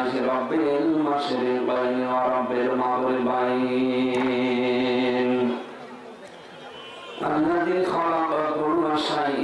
لله رب المشرقين ورب المغربين الذي خلق كل شيء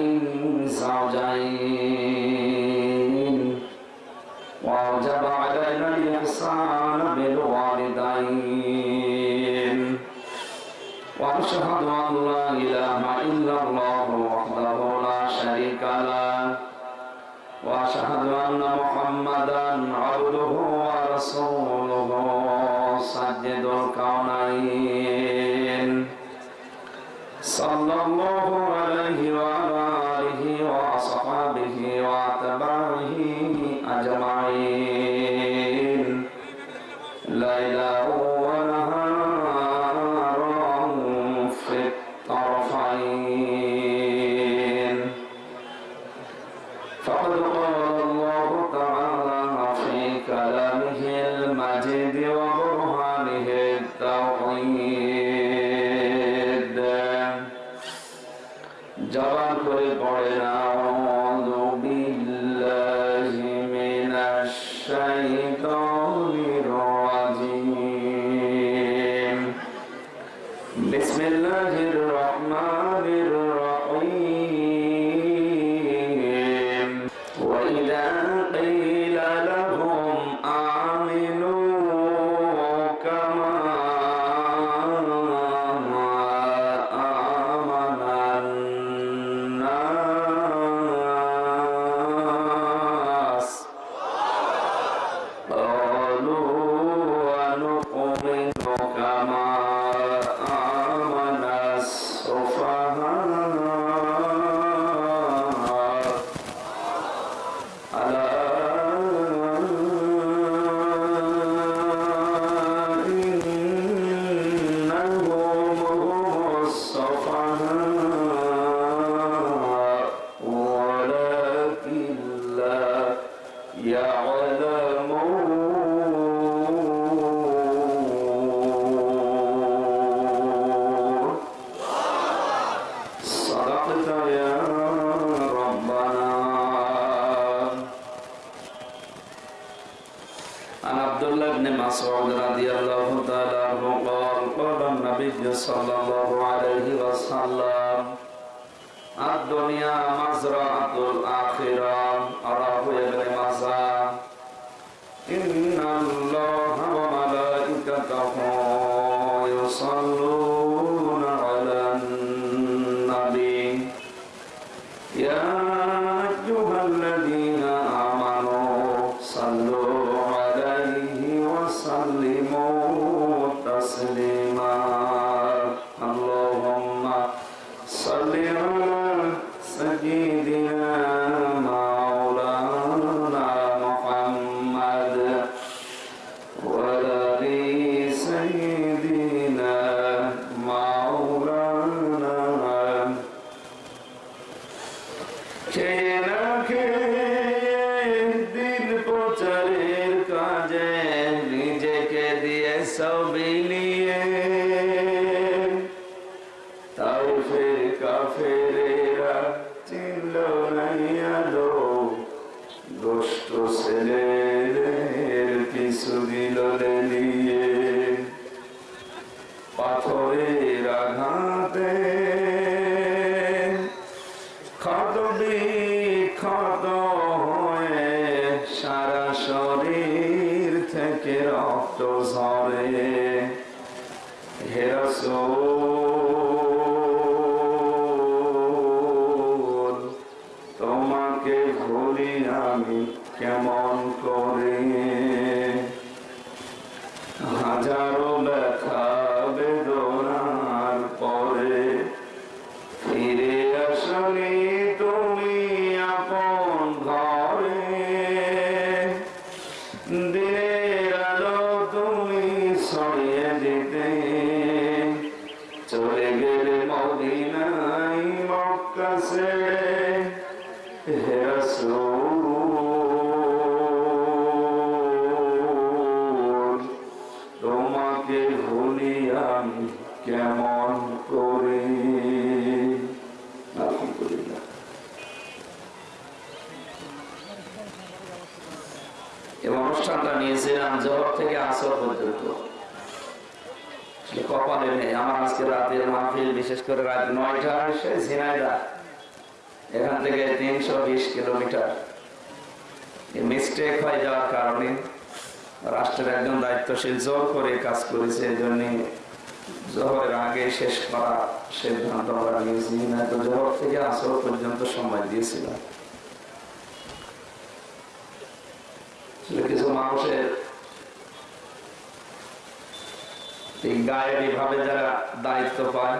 গায়েবী ভাবে যারা দায়িত্ব পায়,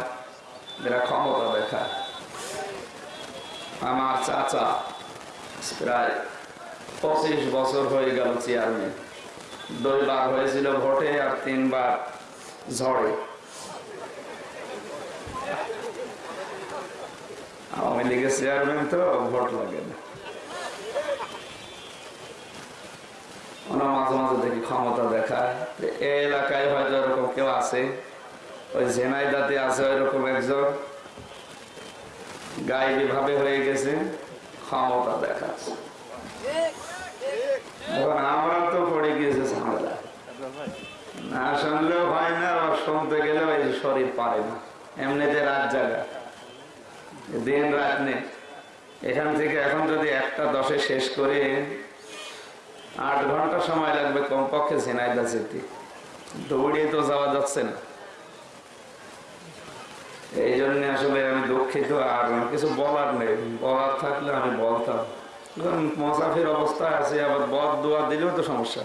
যারা ক্ষমতা দেখায়। আমার চাচা প্রায় পঁচিশ বছর হয়ে গেল চেয়ারম্যান। দুইবার হয়েছিল ভোটে আর তিনবার ঝড়ে। আওয়ামী লীগের চেয়ারম্যান তো ভোট লাগে না। ওনার মাঝে মাঝে দেখি ক্ষমতা দেখায়। এলাকায় হয়তো এরকম কেউ আছে। ওই ঝেনাইদাতে আছে ওইরকম একজন। গাইবি ভাবে হয়ে গেছে, ক্ষমতা দেখাচ্ছে। আমরা তো পড়ে গিয়েছে ঝামেলা। না শুনলেও হয় না, আর শুনতে গেলেও এই শরীর পারে না। এমনিতে রাত জায়গা দিন রাত নেই। এখান থেকে এখন যদি একটা দশে শেষ করে আট ঘণ্টা সময় লাগবে কমপক্ষে ঝিনাইদা যেতে। দৌড়িয়ে তো যাওয়া যাচ্ছে না। এই জন্য আসলে আমি দুঃখিত, আর কিছু বলার নেই। বলার থাকলে আমি বলতাম। আছে, আবার বদ দোয়া দিলেও তো সমস্যা।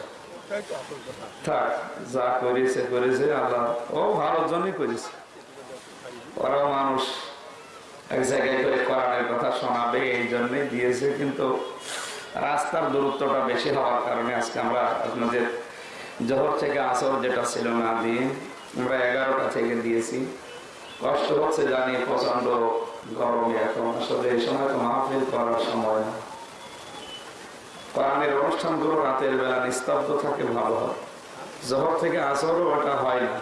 থাক, যা করেছে করেছে, আল্লাহ। ও জন্যই করেছে। মানুষ। এক জায়গায় করে কথা শোনাবে এই জন্যই দিয়েছে, কিন্তু রাস্তার দূরত্বটা বেশি হওয়ার কারণে আজকে আমরা আপনাদের জহর থেকে আসর যেটা ছিল না দিয়ে আমরা এগারোটা থেকে দিয়েছি। কষ্ট হচ্ছে জানি প্রচণ্ড গরমে এখন। আসলে এই সময় তো মাহফিল করার সময় না। কোরআনের অনুষ্ঠানগুলো রাতের বেলা নিস্তব্ধ থাকে, ভালো হয়। জহর থেকে আসরও ওটা হয় না।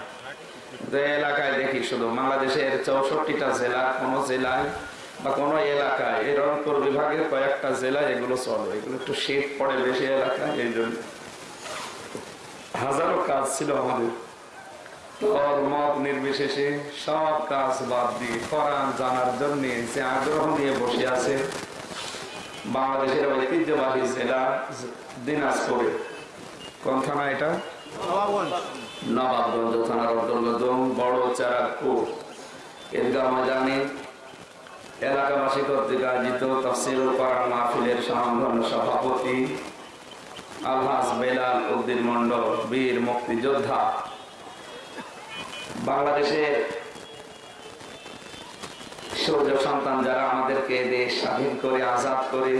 যে এলাকায় দেখি শুধু, বাংলাদেশের চৌষট্টিটা জেলা, কোনো জেলায় বা কোনো এলাকায়, এই রংপুর বিভাগের কয়েকটা জেলায় এগুলো চলে। এগুলো একটু শীত পড়ে বেশি এলাকায়, এই জন্য। হাজারো কাজ ছিল আমাদের। মত নির্বিশেষে সব কাজ বাদ দিয়ে কোরআন জানার যে আগ্রহ নিয়ে বসে আছে, বাংলাদেশের ঐতিহ্যবাহী জেলা দিনাজপুরে। কোন এটা? নবাবগঞ্জ থানার অন্তর্গত বড় চারাকপুর ঈদগাহ ময়দানে এলাকাবাসী কর্তৃক আয়োজিত তফসিল করার মাহফিলের সমাধান সভাপতি আলহাস বেলাল উদ্দিন মন্ডল বীর মুক্তিযোদ্ধা। বাংলাদেশের সৌর্য সন্তান যারা আমাদেরকে দেশ স্বাধীন করে, আজাদ করে,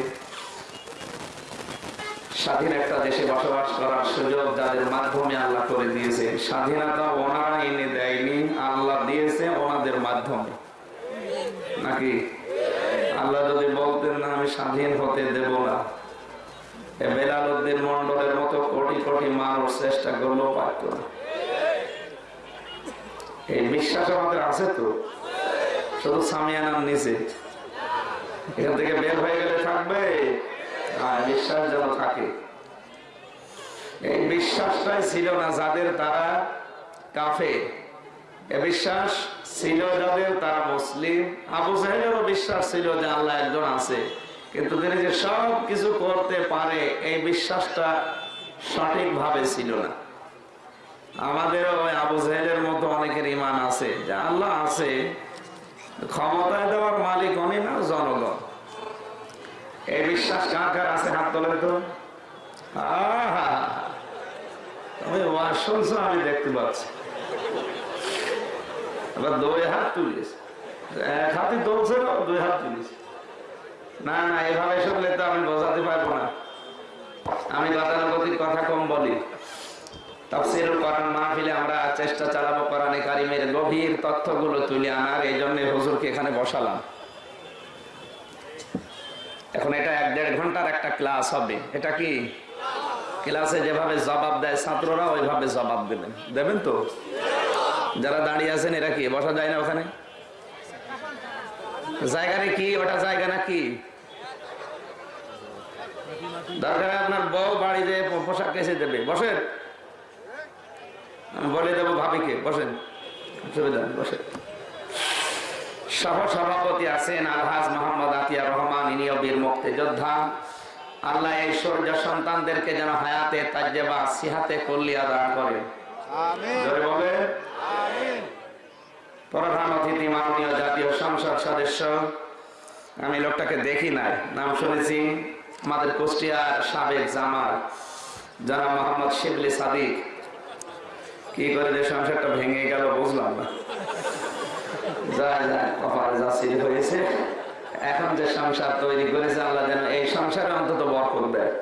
স্বাধীন একটা দেশে বসবাস করার সুযোগ যাদের মাধ্যমে আল্লাহ করে দিয়েছে স্বাধীনতা ওনারা এনে দেয়নি, আল্লাহ দিয়েছে ওনাদের মাধ্যমে। নাকি আল্লাহ যদি বলতেন না, আমি স্বাধীন হতে দেব না। বেলাল উদ্দিন মন্ডলের মতো কোটি কোটি মানুষ চেষ্টা করলেও পারত না। এই বিশ্বাস আমাদের আছে তো? শুধু সামিয়ানার নিচে। এখান থেকে বের হয়ে গেলে থাকবে? আর বিশ্বাস যেন থাকে। এই বিশ্বাসটাই ছিল না যাদের তারা কাফে এ বিশ্বাস ছিল যাদের তারা মুসলিম। আবু সাহেবেরও বিশ্বাস ছিল যে আল্লাহ একজন আছে। কিন্তু তিনি যে সব কিছু করতে পারে, এই বিশ্বাসটা সঠিকভাবে ছিল না। আমাদেরও আবু জাহেলের মতো অনেকের ইমান আছে, যে আল্লাহ আছে, ক্ষমতায় দেওয়ার মালিক উনি না, জনগণ। এই বিশ্বাস কার কার আছে, হাত তোলেন তো। আহা! শুনছো, আমি দেখতে পাচ্ছি। এবার দুই হাত তুলিস। এক হাতে তুলছে দুই হাত তুলিস। না না, এভাবে শুনলে তো আমি বোঝাতে পারব না। আমি গতানুগতিক কথা কম বলি। তাফসিরুল কোরআন মাহফিলে আমরা চেষ্টা চালাবো কোরআনে কারিমের গভীর তথ্যগুলো তুলে আনার, এই জন্য হুজুরকে এখানে বসালাম। এখন এটা এক দেড় ঘণ্টার একটা ক্লাস হবে। এটা কি? ক্লাসে যেভাবে জবাব দেয় ছাত্ররা, ওইভাবে জবাব দেবেন। দেবেন তো? যারা দাঁড়িয়ে আছেন, এরা কি? বসা যায় না ওখানে? জায়গাটা কি? ওটা জায়গা না কি? দরকার আপনার বউ বাড়িতে পো- পোশাক কেসে দেবে। বসেন। বলে দেবো ভাবিকে, বসেন। বসেন। সহ সভাপতি আছেন আলহাজ মোহাম্মদ আতিয়া রহমান, ইনিও বীর মুক্তিযোদ্ধা। আল্লাহ এই সূর্য সন্তানদেরকে যেন হায়াতে, তাজ্জেবা, সিহাতে কল্লিয়া দান বলে প্রধান অতিথি মাননীয় জাতীয় সংসদ সদস্য আমি লোকটাকে দেখি নাই নাম শুনেছি আমাদের কুষ্টিয়ার সাবেক জামাল জনাব মোহাম্মদ শিবলি সাদিক। কি করে যে সংসারটা ভেঙে গেল বুঝলাম না। যায় যায় কপালে যা হয়েছে। এখন যে সংসার তৈরি করেছে আল্লাহ যেন এই সংসারে অন্তত বরকত দেয়।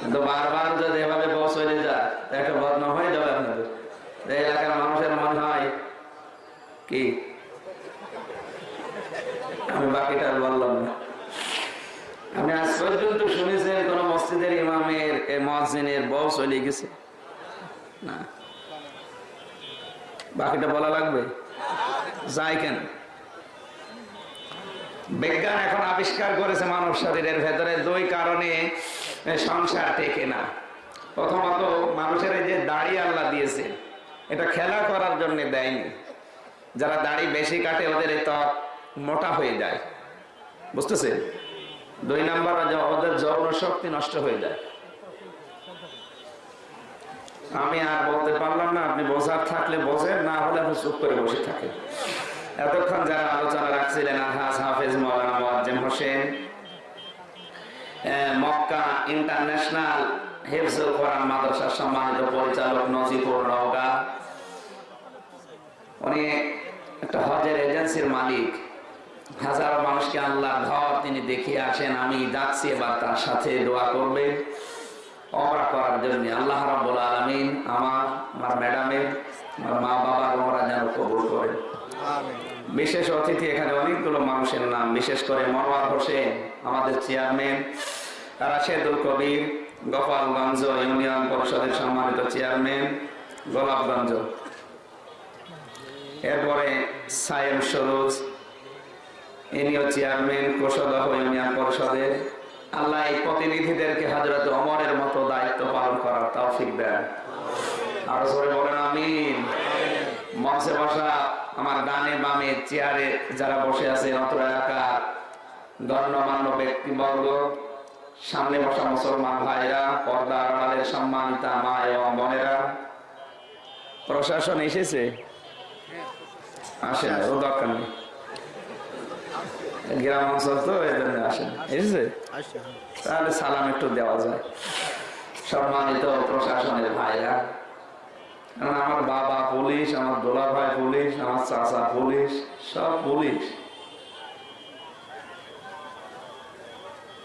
কিন্তু বারবার যদি এভাবে বস হয়ে যায় একটা বদনাম হয়ে যাবে আপনাদের। এলাকার মানুষের মনে হয়, কি? আমি বাকিটা বললাম না। আমি আজ পর্যন্ত শুনেছেন, কোন মসজিদের ইমামের মসজিদের বউ চলে গেছে। না। বাকিটা বলা লাগবে? যাই কেন? বিজ্ঞান এখন আবিষ্কার করেছে মানব শরীরের ভেতরে, দুই কারণে সংসার টেকে না। প্রথমত, মানুষের এই যে দাড়ি আল্লাহ দিয়েছে এটা খেলা করার জন্য দেয়নি। যারা দাড়ি বেশি কাটে, ওদের এই ত্বক মোটা হয়ে যায়। বুঝতেছে দুই নাম্বার ওদের যৌন শক্তি নষ্ট হয়ে যায়। আমি আর বলতে পারলাম না, আপনি বোঝার থাকলে বোঝেন, না হলে আপনি চুপ করে বসে থাকেন। এতক্ষণ যারা আলোচনা রাখছিলেন, আলহাজ হাফেজ মৌলানা মোয়াজ্জেম হোসেন মক্কা ইন্টারন্যাশনাল হেফজুল কোরআন মাদ্রাসার সম্মানিত পরিচালক নজিবুর নওগা উনি একটা হজের এজেন্সির মালিক। মানুষকে আল্লাহর ঘর তিনি আসেন, আমি এবার তার সাথে দোয়া করবেন অমরা করার জন্য আল্লাহ রাব্বুল আলামিন আমার আমার ম্যাডামের, আমার মা বাবার যেন কবুল বিশেষ অতিথি এখানে অনেকগুলো মানুষের নাম, বিশেষ করে মনোয়ার হোসেন, আমাদের চেয়ারম্যান রাশেদুল কবির গোপালগঞ্জ ইউনিয়ন পরিষদের সম্মানিত চেয়ারম্যান গোলাপগঞ্জ এরপরে সায়েম সরোজ, ইনিও চেয়ারম্যান কোষদহ ইউনিয়ন পরিষদের। আল্লাহ এই প্রতিনিধিদেরকে হাজরত অমরের মতো দায়িত্ব পালন করার তৌফিক দেন। বলেন, আমিন। মঞ্চে বসা আমার ডানে বামে চেয়ারে যারা বসে আছে অত্র এলাকার গণ্যমান্য ব্যক্তিবর্গ সামনে বসা মুসলমান ভাইরা পর্দা আড়ালের সম্মানিতা মা এবং বোনেরা। প্রশাসন এসেছে? আসে না ও দরকার নেই। গ্রাম অঞ্চল তো এই জন্য আসে এসেছে? তাহলে সালাম একটু দেওয়া যায়। সম্মানিত প্রশাসনের ভাইরা। কারণ আমার বাবা পুলিশ আমার দোলা ভাই পুলিশ আমার চাচা পুলিশ সব পুলিশ।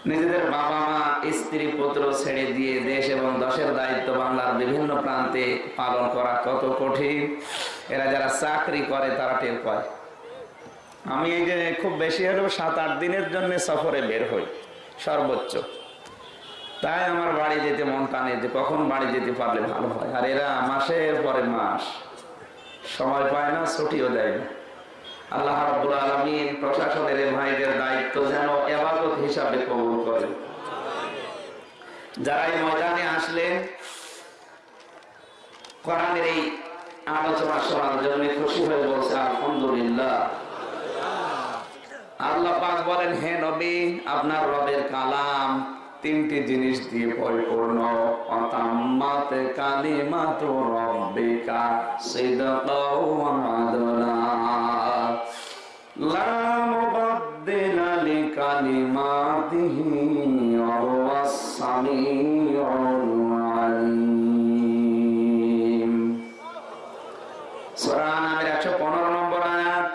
নিজেদের বাবা মা, স্ত্রী, পুত্র ছেড়ে দিয়ে দেশ এবং দশের দায়িত্ব বাংলার বিভিন্ন প্রান্তে পালন করা কত কঠিন। এরা যারা চাকরি করে, তারা টের পায়। আমি এই যে খুব বেশি হলেও সাত আট দিনের জন্য সফরে বের হই, সর্বোচ্চ। তাই আমার বাড়ি যেতে মন টানে যে কখন বাড়ি যেতে পারলে ভালো হয়। আর এরা মাসের পরে মাস। সময় পায় না, ছুটিও দেয় না। আল্লাহ রাব্বুল আলামিন প্রশাসনের ভাইদের দায়িত্ব যেন এবাদত হিসাবে কবুল করে। যারা এই ময়দানে আসলেন, কোরআনের এই আলোচনা শোনার জন্য খুশি হয়ে বলছে, আলহামদুলিল্লাহ। আল্লাহ পাক বলেন, হে নবী, আপনার রবের কালাম তিনটি জিনিস দিয়ে পরিপূর্ণ। অতাম্মাত কালিমাত রব্বিকা সিদকাও আদলা লা মুবাদদিলা লিকালিমাতিহি ওয়া হুয়াস সামিউল আলিম। সূরা আনামের 115 নম্বর আয়াত।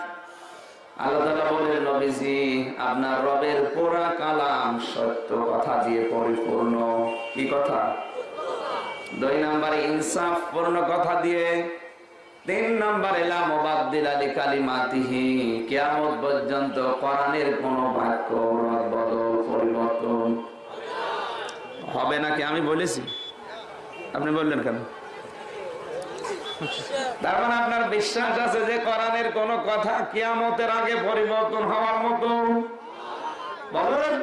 আল্লাহ বলেন নবীজি আপনার রবের পুরা কালাম সত্য কথা দিয়ে পরিপূর্ণ। কি কথা? দুই নম্বরে ইনসাফ পূর্ণ কথা দিয়ে। তিন নম্বরে কিয়ামত পর্যন্ত কোরআনের কোন বাক্য বদল, পরিবর্তন হবে নাকি? আমি বলেছি। আপনি বললেন কেন? তার মানে আপনার বিশ্বাস আছে যে কোরআনের কোন কথা কিয়ামতের আগে পরিবর্তন হওয়ার মতো? বলেন।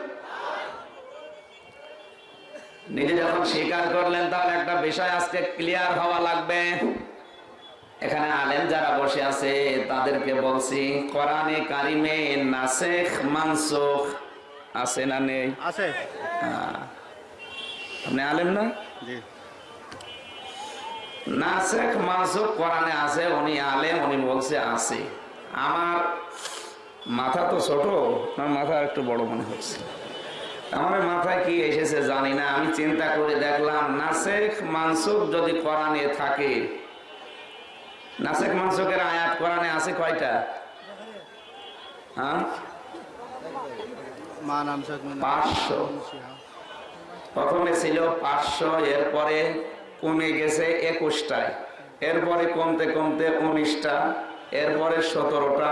নিজে যখন স্বীকার করলেন তাহলে একটা বিষয় আজকে ক্লিয়ার হওয়া লাগবে। এখানে আলেম যারা বসে আছে তাদেরকে বলছি কোরআনে কারিমে নাসেখ মানসুখ আছে না নেই? আছে। আপনি আলেম না? জি। নাসেখ মানসুখ কোরআনে আছে উনি আলেম উনি বলছে আছে আমার মাথা তো ছোট না মাথা একটু বড় মনে হচ্ছে। আমার মাথায় কি এসেছে জানি না আমি চিন্তা করে দেখলাম নাসেখ মানসুখ যদি কোরআনে থাকে। নাসেখ মানসুখের আয়াত কোরআনে আছে কয়টা? হ্যাঁ? পাঁচশো। প্রথমে ছিল পাঁচশো এরপরে কমে গেছে একুশটায়। এরপরে কমতে কমতে উনিশটা, এরপরে সতেরোটা,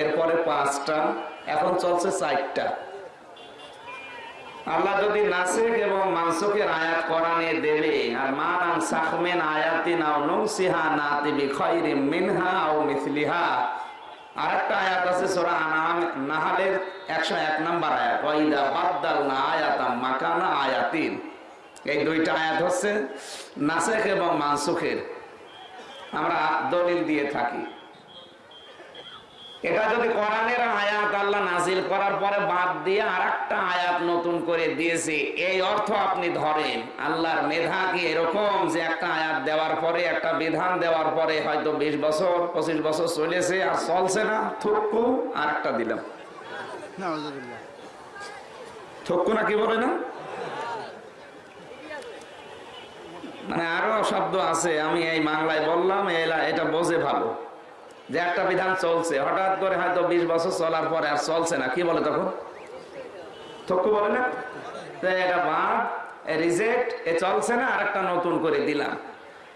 এরপরে পাঁচটা, এখন চলছে চারটা আল্লাহ যদি নাসিক এবং মানসুকের আয়াত কোরআনে দেবে, আর মা নাম সাখমেন আয়াতিন আও নুসিহা নাতিবি খায়রিম মিনহা আও মিথলিহা আরেকটা আয়াত আছে সূরা আনাম নাহালের 101 নাম্বার আয়াত। ওয়াইদা বাদদালনা আয়াতাম মাকানা আয়াতিন। এই দুইটা আয়াত হচ্ছে নাসিক এবং মানসুখের। আমরা দলিল দিয়ে থাকি। এটা যদি কোরআনের আয়াত আল্লাহ নাজিল করার পরে বাদ দিয়ে আর একটা আয়াত নতুন করে দিয়েছে এই অর্থ আপনি ধরেন আল্লাহর মেধা কি এরকম যে একটা আয়াত দেওয়ার পরে একটা বিধান দেওয়ার পরে হয়তো বিশ বছর পঁচিশ বছর চলেছে আর চলছে না? থুক্কু আর একটা দিলাম থুক্কু না কি বলে না? মানে আরও শব্দ আছে আমি এই বাংলায় বললাম এলা- এটা বোঝে ভালো। যে একটা বিধান চলছে হঠাৎ করে হয়তো বিশ বছর চলার পরে আর চলছে না কি বলে তখন? থক্কু বলে না? তো এটা বাদ রিজেক্ট এ চলছে না আর একটা নতুন করে দিলাম।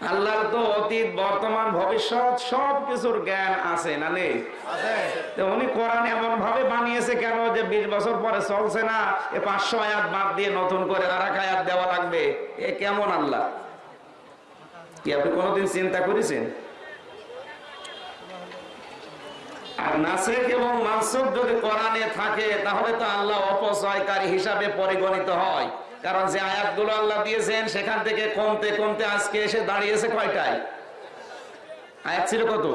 আল্লাহর তো অতীত বর্তমান ভবিষ্যৎ সব কিছুর জ্ঞান আছে না নেই? উনি কোরআন এমন ভাবে বানিয়েছে কেন যে বিশ বছর পরে চলছে না? এ পাঁচশো আয়াত বাদ দিয়ে নতুন করে আর এক আয়াত দেওয়া লাগবে। এ কেমন আল্লাহ? কি আপনি কোনোদিন চিন্তা করেছেন? আর নাসেক এবং মানসুক যদি কোরআনে থাকে, তাহলে তো আল্লাহ অপচয়কারী হিসাবে পরিগণিত হয়। কারণ যে আয়াতগুলো আল্লাহ দিয়েছেন, সেখান থেকে কমতে কমতে আজকে এসে দাঁড়িয়েছে কয়টায়? আয়াত ছিল কত?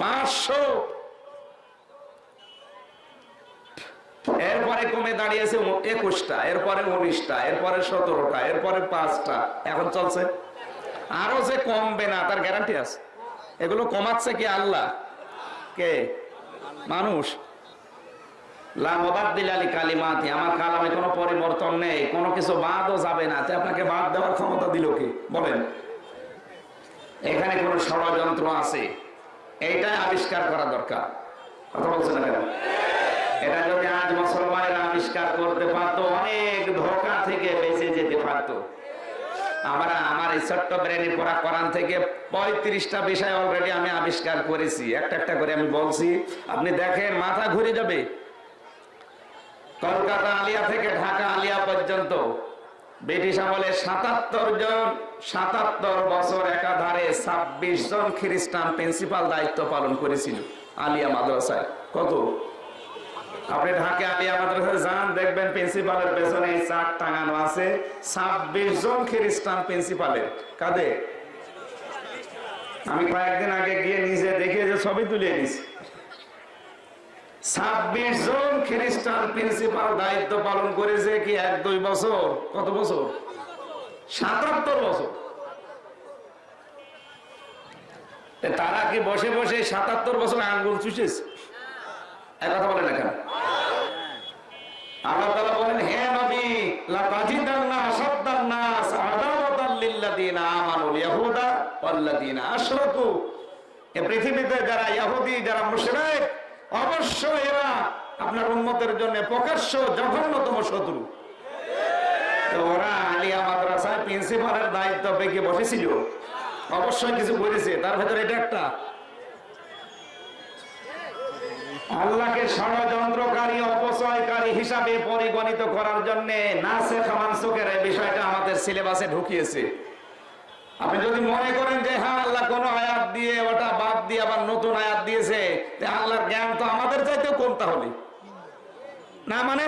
পাঁচশো। এরপরে কমে দাঁড়িয়েছে একুশটা, এরপরে উনিশটা, এরপরে সতেরোটা, এরপরে পাঁচটা। এখন চলছে? আরও যে কমবে না, তার গ্যারান্টি আছে। এগুলো কমাচ্ছে কি আল্লাহ? কে? মানুষ। আমার কালামে কোনো পরিবর্তন নেই, কোনো কিছু বাদও যাবে না। আপনাকে বাদ দেওয়ার ক্ষমতা দিল কি? বলেন। এখানে কোনো ষড়যন্ত্র আছে? এইটাই আবিষ্কার করা দরকার। কথা বলছেন এটা যদি আজ মুসলমানেরা আবিষ্কার করতে পারতো, অনেক ধোকা থেকে বেঁচে যেতে পারতো। আমরা আমার এই ছোট্ট ব্রেনে পড়া কোরআন থেকে পঁয়ত্রিশটা বিষয় অলরেডি আমি আবিষ্কার করেছি। একটা একটা করে আমি বলছি। আপনি দেখেন, মাথা ঘুরে যাবে। কলকাতা আলিয়া থেকে ঢাকা আলিয়া পর্যন্ত ব্রিটিশ আমলে সাতাত্তর জন, সাতাত্তর বছর একাধারে ছাব্বিশ জন খ্রিস্টান প্রিন্সিপাল দায়িত্ব পালন করেছিল আলিয়া মাদ্রাসায়। কত? আপনি ঢাকে আলিয়া মাদ্রাসায় যান, দেখবেন প্রিন্সিপালের পেছনে এই টাঙানো আছে। ছাব্বিশ জন খ্রিস্টান প্রিন্সিপালের। কাদের? আমি কয়েকদিন আগে গিয়ে নিজে দেখে যে ছবি তুলে নিছি ছাব্বিশ জন খ্রিস্টান প্রিন্সিপাল দায়িত্ব পালন করেছে কি এক, দুই বছর? কত বছর? সাতাত্তর বছর। তারা কি বসে বসে সাতাত্তর বছর আঙ্গুল চুষেছে? কথা বলেন আল্লাহ বলেন, হে নবী আমানুল আশরাকু। পৃথিবীতে যারা ইহুদি, যারা মুশরিক, অবশ্যই এরা আপনার উম্মতের জন্য প্রকাশ্য জঘন্যতম শত্রু। ওরা আলিয়া মাদ্রাসায় প্রিন্সিপালের দায়িত্ব পেকে বসেছিল? অবশ্যই কিছু করেছে। তার ভেতরে এটা একটা। আল্লাহকে ষড়যন্ত্রকারী, অপচয়কারী হিসাবে পরিগণিত করার জন্য নাসে খামানসুকের এই বিষয়টা আমাদের সিলেবাসে ঢুকিয়েছে। আপনি যদি মনে করেন যে হ্যাঁ আল্লাহ কোন আয়াত দিয়ে, ওটা বাদ দিয়ে আবার নতুন আয়াত দিয়েছে আল্লাহর জ্ঞান তো আমাদের চাইতেও কম তাহলে। না মানে?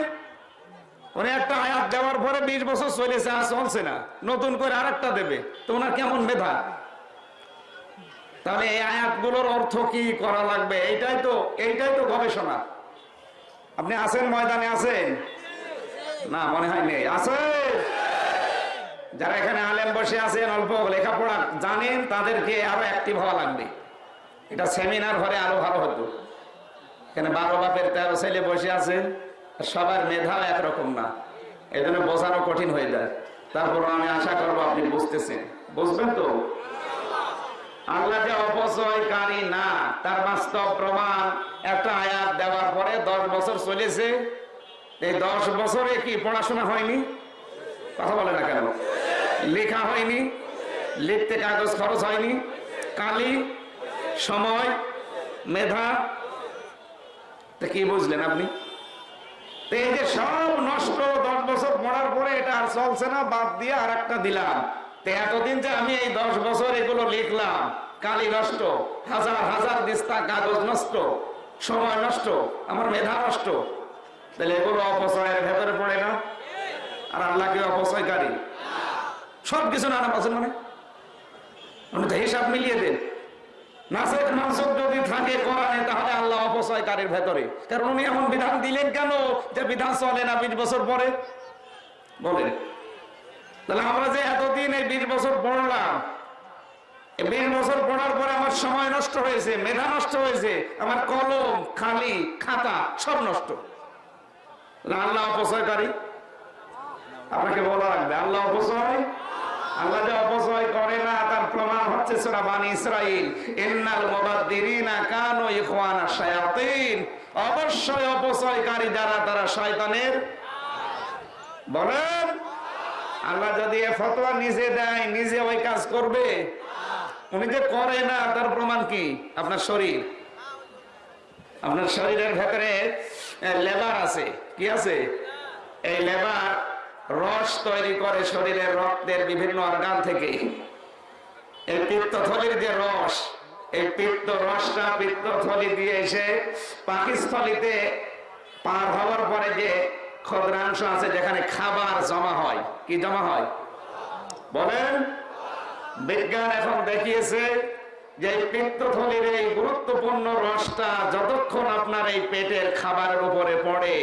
উনি একটা আয়াত দেওয়ার পরে বিশ বছর চলেছে, আর চলছে না। নতুন করে আরেকটা দেবে, তো ওনার কেমন মেধা? তাহলে এই আয়াতগুলোর অর্থ কি করা লাগবে? এইটাই তো এইটাই তো গবেষণা। আপনি আছেন ময়দানে আছেন? না, মনে হয় নেই। আছে যারা এখানে আলেম বসে আছেন, অল্প লেখাপড়া জানেন, তাদেরকে আরও অ্যাক্টিভ হওয়া লাগবে। এটা সেমিনার ঘরে আরও ভালো হতো। এখানে বারো বাপের তেরো ছেলে বসে আছে সবার মেধা একরকম না। এই জন্য বোঝানো কঠিন হয়ে যায়। তারপর আমি আশা করব আপনি বুঝতেছেন। বুঝবেন তো? আল্লাহ যে অপচয়কারী না। তার বাস্তব প্রমাণ একটা আয়াত দেওয়ার পরে দশ বছর চলেছে। এই দশ বছরে কি পড়াশোনা হয়নি? কথা বলে না কেন? লেখা হয়নি? লিখতে কাগজ খরচ হয়নি? কালি? সময়? মেধা? তা কি বুঝলেন আপনি? এই যে সব নষ্ট দশ বছর পড়ার পরে এটা আর চলছে না, বাদ দিয়ে আর একটা দিলাম। এতদিন যে আমি এই দশ বছর এগুলো লিখলাম, কালি নষ্ট, হাজার হাজার দিস্তা কাগজ নষ্ট, সময় নষ্ট, আমার মেধা নষ্ট। তাহলে এগুলো অপচয়ের ভেতরে পড়ে না? আর আল্লাহ কি অপচয়কারী? সব কিছু নানা পাচ্ছেন মানে? হিসাব মিলিয়ে দেন। নাসেক মানসুক যদি থাকে কোরআনে, তাহলে আল্লাহ অপচয়কারীর ভেতরে। কারণ উনি এমন বিধান দিলেন কেন যে বিধান চলে না বিশ বছর পরে? বলেন। তাহলে আমরা যে এতদিন এই বিশ বছর পড়লাম বিশ বছর পড়ার পরে আমার সময় নষ্ট হয়েছে, মেধা নষ্ট হয়েছে, আমার কলম, খালি, খাতা সব নষ্ট। আল্লাহ অপচয়কারী। আপনাকে বলা লাগবে, আল্লাহ অপচয়? আল্লাহ যে অপচয় করে না, তার প্রমাণ হচ্ছে সূরা বানি ইসরাইল ইন্নাল মুবাদদিরিনা কানু ইখওয়ানা শায়াতিন। অবশ্যই অপচয়কারী যারা, তারা শয়তানের। বলেন। আল্লাহ যদি এ ফতোয়া নিজে দেয়, নিজে ওই কাজ করবে। উনি যে করে না, তার প্রমাণ কি? আপনার শরীর। আপনার শরীরের ভেতরে লেবার আছে। কি আছে? এই লেবার রস তৈরি করে শরীরের রক্তের বিভিন্ন অর্গান থেকে। এই পিত্তথলির যে রস, এই পিত্ত রসটা পিত্তথলি দিয়ে এসে পাকিস্থলিতে পার হওয়ার পরে যে ক্ষদ্রাংশ আছে যেখানে খাবার জমা হয়। কি জমা হয়? বলেন। বিজ্ঞান এখন দেখিয়েছে যে এই পিত্তথলির এই গুরুত্বপূর্ণ রসটা যতক্ষণ আপনার এই পেটের খাবারের উপরে পড়ে,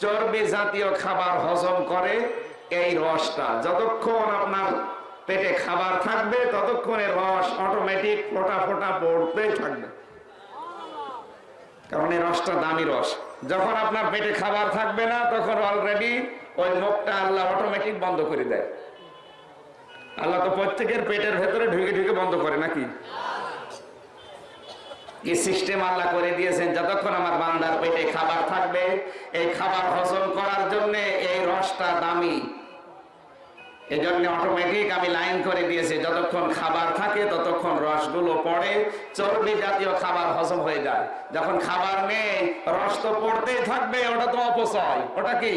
চর্বি জাতীয় খাবার হজম করে, এই রসটা যতক্ষণ আপনার পেটে খাবার থাকবে, ততক্ষণে রস অটোমেটিক ফোটা ফোটা পড়তেই থাকবে। কারণ এই রসটা দামি রস। যখন আপনার পেটে খাবার থাকবে না, তখন অলরেডি ওই মুখটা আল্লাহ অটোমেটিক বন্ধ করে দেয়। আল্লাহ তো প্রত্যেকের পেটের ভেতরে ঢুকে ঢুকে বন্ধ করে নাকি? কি সিস্টেম আল্লাহ করে দিয়েছেন? যতক্ষণ আমার বান্দার পেটে খাবার থাকবে, এই খাবার হজম করার জন্য এই রসটা দামি। এই জন্য অটোমেটিক আমি লাইন করে দিয়েছি, যতক্ষণ খাবার থাকে ততক্ষণ রসগুলো পড়ে, চর্বি জাতীয় খাবার হজম হয়ে যায়। যখন খাবার নেই, রস তো পড়তেই থাকবে, ওটা তো অপচয়। ওটা কি?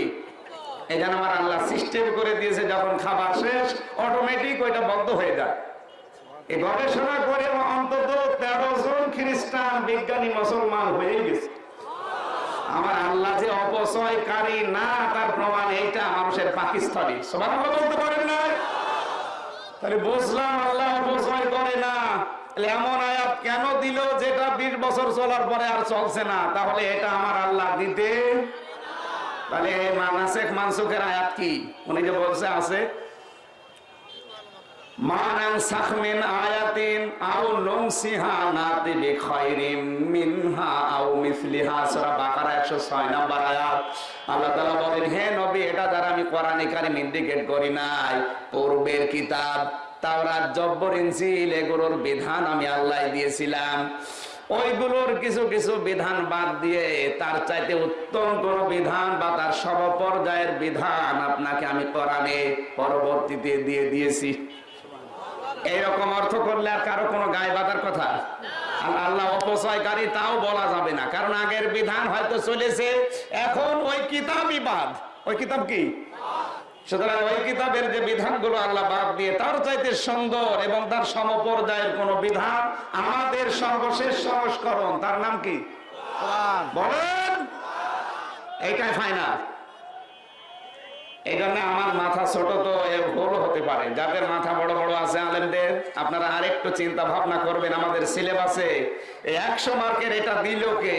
এই জন্য আমার আল্লাহ সিস্টেম করে দিয়েছে, যখন খাবার শেষ অটোমেটিক ওইটা বন্ধ হয়ে যায়। এই গবেষণা করে অন্তত তেরো জন খ্রিস্টান বিজ্ঞানী মুসলমান হয়ে গেছে। আমার আল্লাহ যে অপচয়কারী না, তার প্রমাণ এইটা মানুষের পাকিস্তানি। সবার বলতে পারেন না? তাহলে বুঝলাম আল্লাহ অপচয় করে না। এমন আয়াত কেন দিল যেটা বিশ বছর চলার পরে আর চলছে না? তাহলে এটা আমার আল্লাহ দিতে তাহলে মানাসেক মানসুখের আয়াত কি? উনি যে বলছে, আছে। আয়াতিন, আও মিনহা আও মিসলিহা। সূরা বাকারা 106 নাম্বার আয়াত। আল্লাহ তাআলা বলেন, হে নবী, এটা দ্বারা আমি কোরআনে কারিম ইন্ডিকেট করি নাই। পূর্বের কিতাব, তাওরাত, জব্বর, ইনজিল, এগুলোর বিধান আমি আল্লাহ দিয়েছিলাম। ওইগুলোর কিছু কিছু বিধান বাদ দিয়ে তার চাইতে উত্তম কোন বিধান বা তার সমপর্যায়ের বিধান আপনাকে আমি কোরআনে পরবর্তীতে দিয়ে দিয়েছি। এইরকম অর্থ করলে আর কারও কোনো গায়ে বাঁধার কথা? আল্লাহ অপচয়কারী তাও বলা যাবে না। কারণ আগের বিধান হয়তো চলেছে এখন ওই কিতাবই বাদ। ওই কিতাব কি? সুতরাং ওই কিতাবের যে বিধানগুলো আল্লাহ বাদ দিয়ে তার চাইতে সুন্দর এবং তার সমপর্যায়ের কোন বিধান আমাদের সর্বশেষ সংস্করণ তার নাম কি? বলেন। এইটাই ফাইনাল এই জন্য আমার মাথা ছোট তো ভুল হতে পারে। যাদের মাথা বড় বড় আছে আলেমদের, আপনারা আরেকটু চিন্তা ভাবনা করবেন, আমাদের সিলেবাসে একশো মার্কের এটা দিল কে?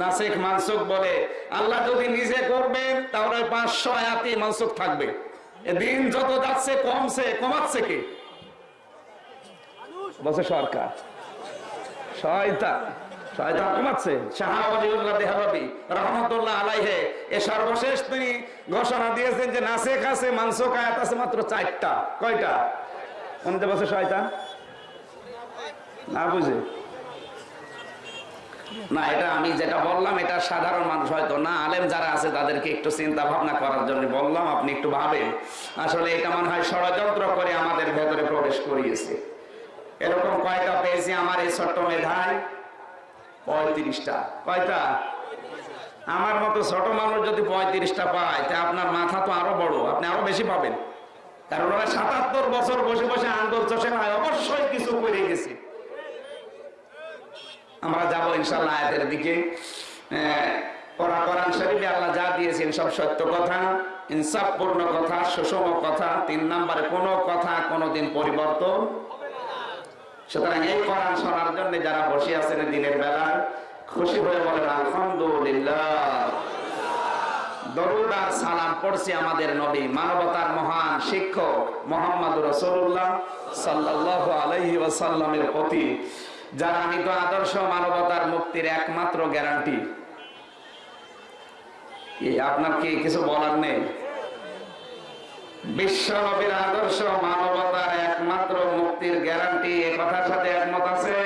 নাসিক মানসুক বলে, আল্লাহ যদি নিজে করবেন, তাহলে পাঁচশো আয়াতি মানসুক থাকবে। দিন যত যাচ্ছে, কমছে, কমাচ্ছে কি? বসে সরকার। শয়তান। না, এটা আমি যেটা বললাম, এটা সাধারণ মানুষ হয়তো না, আলেম যারা আছে তাদেরকে একটু চিন্তা ভাবনা করার জন্য বললাম, আপনি একটু ভাবেন। আসলে এটা মনে হয় ষড়যন্ত্র করে আমাদের ভেতরে প্রবেশ করিয়েছে। এরকম কয়টা পেয়েছি আমার এই ছোট্ট মেধায়। পঁয়ত্রিশটা। কয়টা আমার মতো ছোট মানুষ যদি পঁয়ত্রিশটা পায়, তা আপনার মাথা তো আরও বড়, আপনি আরও বেশি পাবেন। কারণ ওরা সাতাত্তর বছর বসে বসে আন্দোলন চষে নয় অবশ্যই কিছু করে গেছে। আমরা যাব ইনশাল্লাহ আয়াতের দিকে। ওরা শরীফে আল্লাহ যা দিয়েছেন সব সত্য কথা, ইনসাফপূর্ণ কথা, সুষম কথা, তিন নম্বরে কোনো কথা কোনোদিন পরিবর্তন সুতরাং এই কোরআন শোনার জন্য যারা বসে আছেন দিনের বেলায় খুশি হয়ে বলেন, আলহামদুলিল্লাহ। সালাম আমাদের নবী, মানবতার মহান শিক্ষক মোহাম্মদ রসুল্লাহ সাল্লাহ আলহি প্রতি, যারা আমি তো আদর্শ মানবতার মুক্তির একমাত্র গ্যারান্টি। আপনার কি কিছু বলার নেই? বিশ্ব নবীর আদর্শ মানবতার একমাত্র মুক্তির গ্যারান্টি, এ কথার সাথে একমত আছে?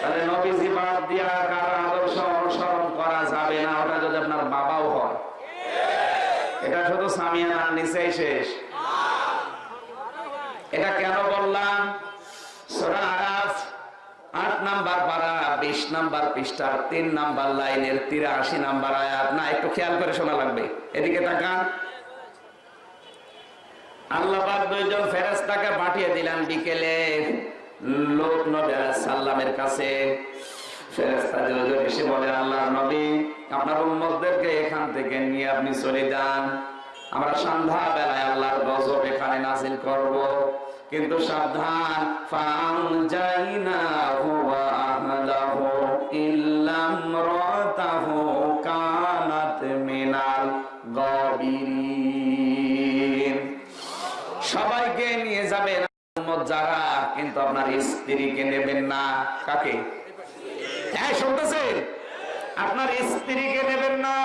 তাহলে নবীজি বাদ দিয়া কারও আদর্শ অনুসরণ করা যাবে না? ওটা যদি আপনার বাবাও হয়। এটা শুধু সামিয়ানার নিচেই শেষ। এটা কেন বললাম? সূরা আরাফ, আট নাম্বার পারা, বিশ নাম্বার পৃষ্ঠার তিন নাম্বার লাইনের তিরাশি নাম্বার আয়াত। না, একটু খেয়াল করে শোনা লাগবে। এদিকে তাকান। আল্লাহ পাক দুইজন পাঠিয়ে বিকেলে। লোক নবী সালামের কাছে। উম্মতদেরকে এখান থেকে নিয়ে আপনি চলে যান। আমরা সন্ধ্যা কিন্তু সাবধান যারা, কিন্তু আপনার স্ত্রীকে নেবেন না। কাকে? হ্যাঁ আপনার স্ত্রীকে নেবেন না।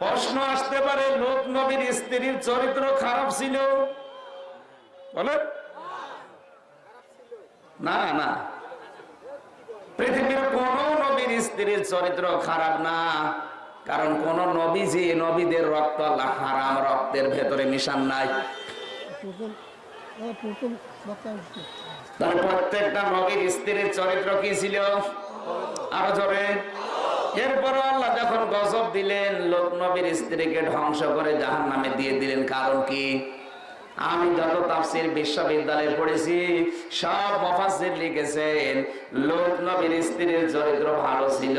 প্রশ্ন আসতে পারে, লোক নবীর স্ত্রীর চরিত্র খারাপ ছিল। না না। পৃথিবীর কোন নবীর স্ত্রীর চরিত্র খারাপ না। কারণ কোন নবীজি নবীদের রক্ত হারাম রক্তের ভেতরে মিশান নাই। প্রত্যেকটা নবীর স্ত্রীর চরিত্র কি ছিল? আরও জোরে। এরপর আল্লাহ যখন গজব দিলেন, লোক নবীর স্ত্রীকে ধ্বংস করে জাহান নামে দিয়ে দিলেন। কারণ কি? আমি যত তাফসির বিশ্ববিদ্যালয়ে পড়েছি, সব মফাসির লিখেছেন, লোক নবীর স্ত্রীর চরিত্র ভালো ছিল,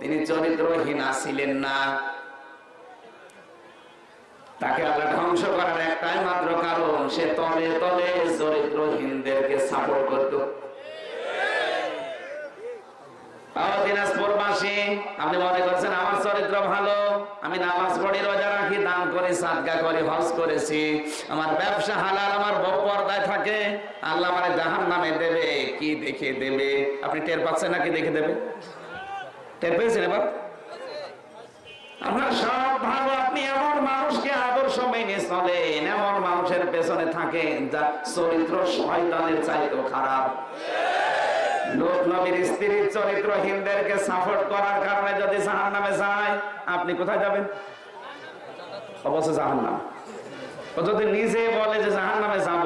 তিনি চরিত্রহীনা ছিলেন না। তাকে আল্লাহ ধ্বংস করার একটাই মাত্র কারণ, সে তলে তলে চরিত্রহীনদেরকে সাপোর্ট করত। আপনি মনে করছেন আমার চরিত্র ভালো? আমি নামাজ পড়ি, রোজা রাখি, দান করি, সাদগা করি, হজ করেছি। আমার ব্যবসা হালাল, আমার বউ পর্দায় থাকে। আল্লাহ মানে জাহান নামে দেবে, কি দেখে দেবে? আপনি টের পাচ্ছেন নাকি দেখে দেবে? টের পেয়েছেন এবার? আপনার সব ভালো, আপনি এমন মানুষকে আদর্শ মেনে চলেন, এমন মানুষের পেছনে চরিত্র শয়তানের চাইতেও খারাপ। কোথায় যাবেন? অবশ্য জাহান নাম ও যদি নিজে বলে যে জাহান নামে যাব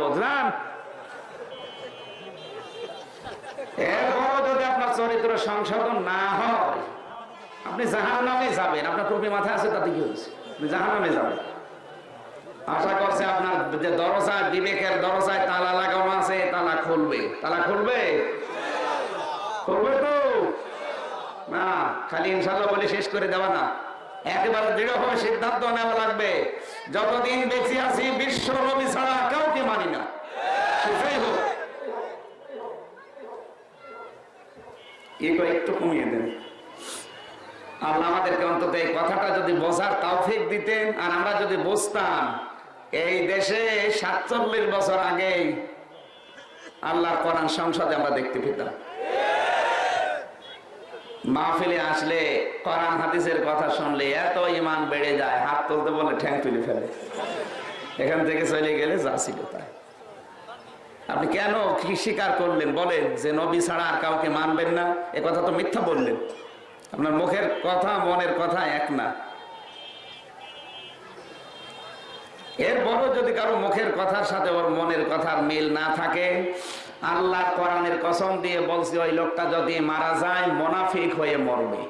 যদি আপনার চরিত্র সংশোধন না হয় আপনি জাহান নামে যাবেন, আপনার টুপি মাথায় আছে তাতে কি হয়েছে? আপনি জাহান নামে যাবেন। আশা করছে আপনার যে দরজায় বিবেকের দরজায় তালা লাগানো আছে, তালা খুলবে। তালা খুলবে? খুলবে তো? না, খালি ইনশাল্লাহ বলে শেষ করে দেওয়া না। একেবারে দৃঢ়ভাবে সিদ্ধান্ত নেওয়া লাগবে। যতদিন বেঁচে আছি, বিশ্ব নবী ছাড়া কাউকে মানি না। একটু কমিয়ে দেন। আল্লাহ আমাদেরকে অন্তত এই কথাটা যদি বোঝার তৌফিক দিতেন, আর আমরা যদি বুঝতাম, এই দেশে সাতচল্লিশ বছর আগেই আল্লাহর কোরআন সংসদে আমরা দেখতে পেতাম। মাহফিলে আসলে কোরআন হাদিসের কথা শুনলে এত ইমান বেড়ে যায়, হাত তুলতে বলে ঠ্যাং তুলে ফেলে। এখান থেকে চলে গেলে যা ছিল তাই। আপনি কেন কি স্বীকার করলেন? বলেন যে নবী ছাড়া আর কাউকে মানবেন না? এ কথা তো মিথ্যা বললেন। আপনার মুখের কথা, মনের কথা এক না। এরপরও যদি কারও মুখের কথার সাথে ওর মনের কথার মিল না থাকে, আল্লাহ কোরআনের কসম দিয়ে বলছে, ওই লোকটা যদি মারা যায়, মোনাফিক হয়ে মরবে।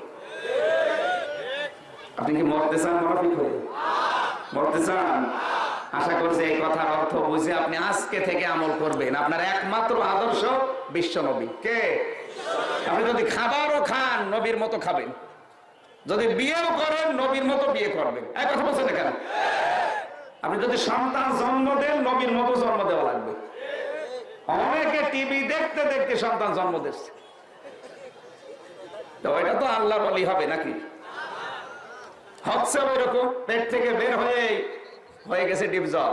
আপনি কি মরতে চান, মোনাফিক হয়ে? মরতে চান? আশা করছি এই কথার অর্থ বুঝে আপনি আজকে থেকে আমল করবেন। আপনার একমাত্র আদর্শ বিশ্ব নবী। কে? আপনি যদি খাবারও খান, নবীর মতো খাবেন। যদি বিয়েও করেন, নবীর মতো বিয়ে করবেন। এক কথা বলছেন কেন? আপনি যদি সন্তান জন্ম দেন, নবীর মতো জন্ম দেওয়া লাগবে। অনেকে টিভি দেখতে দেখতে সন্তান জন্ম দিচ্ছে। এটা তো আল্লাহ বলি হবে নাকি? হচ্ছে ওই রকম পেট থেকে বের হয়ে হয়ে গেছে ডিপ জল।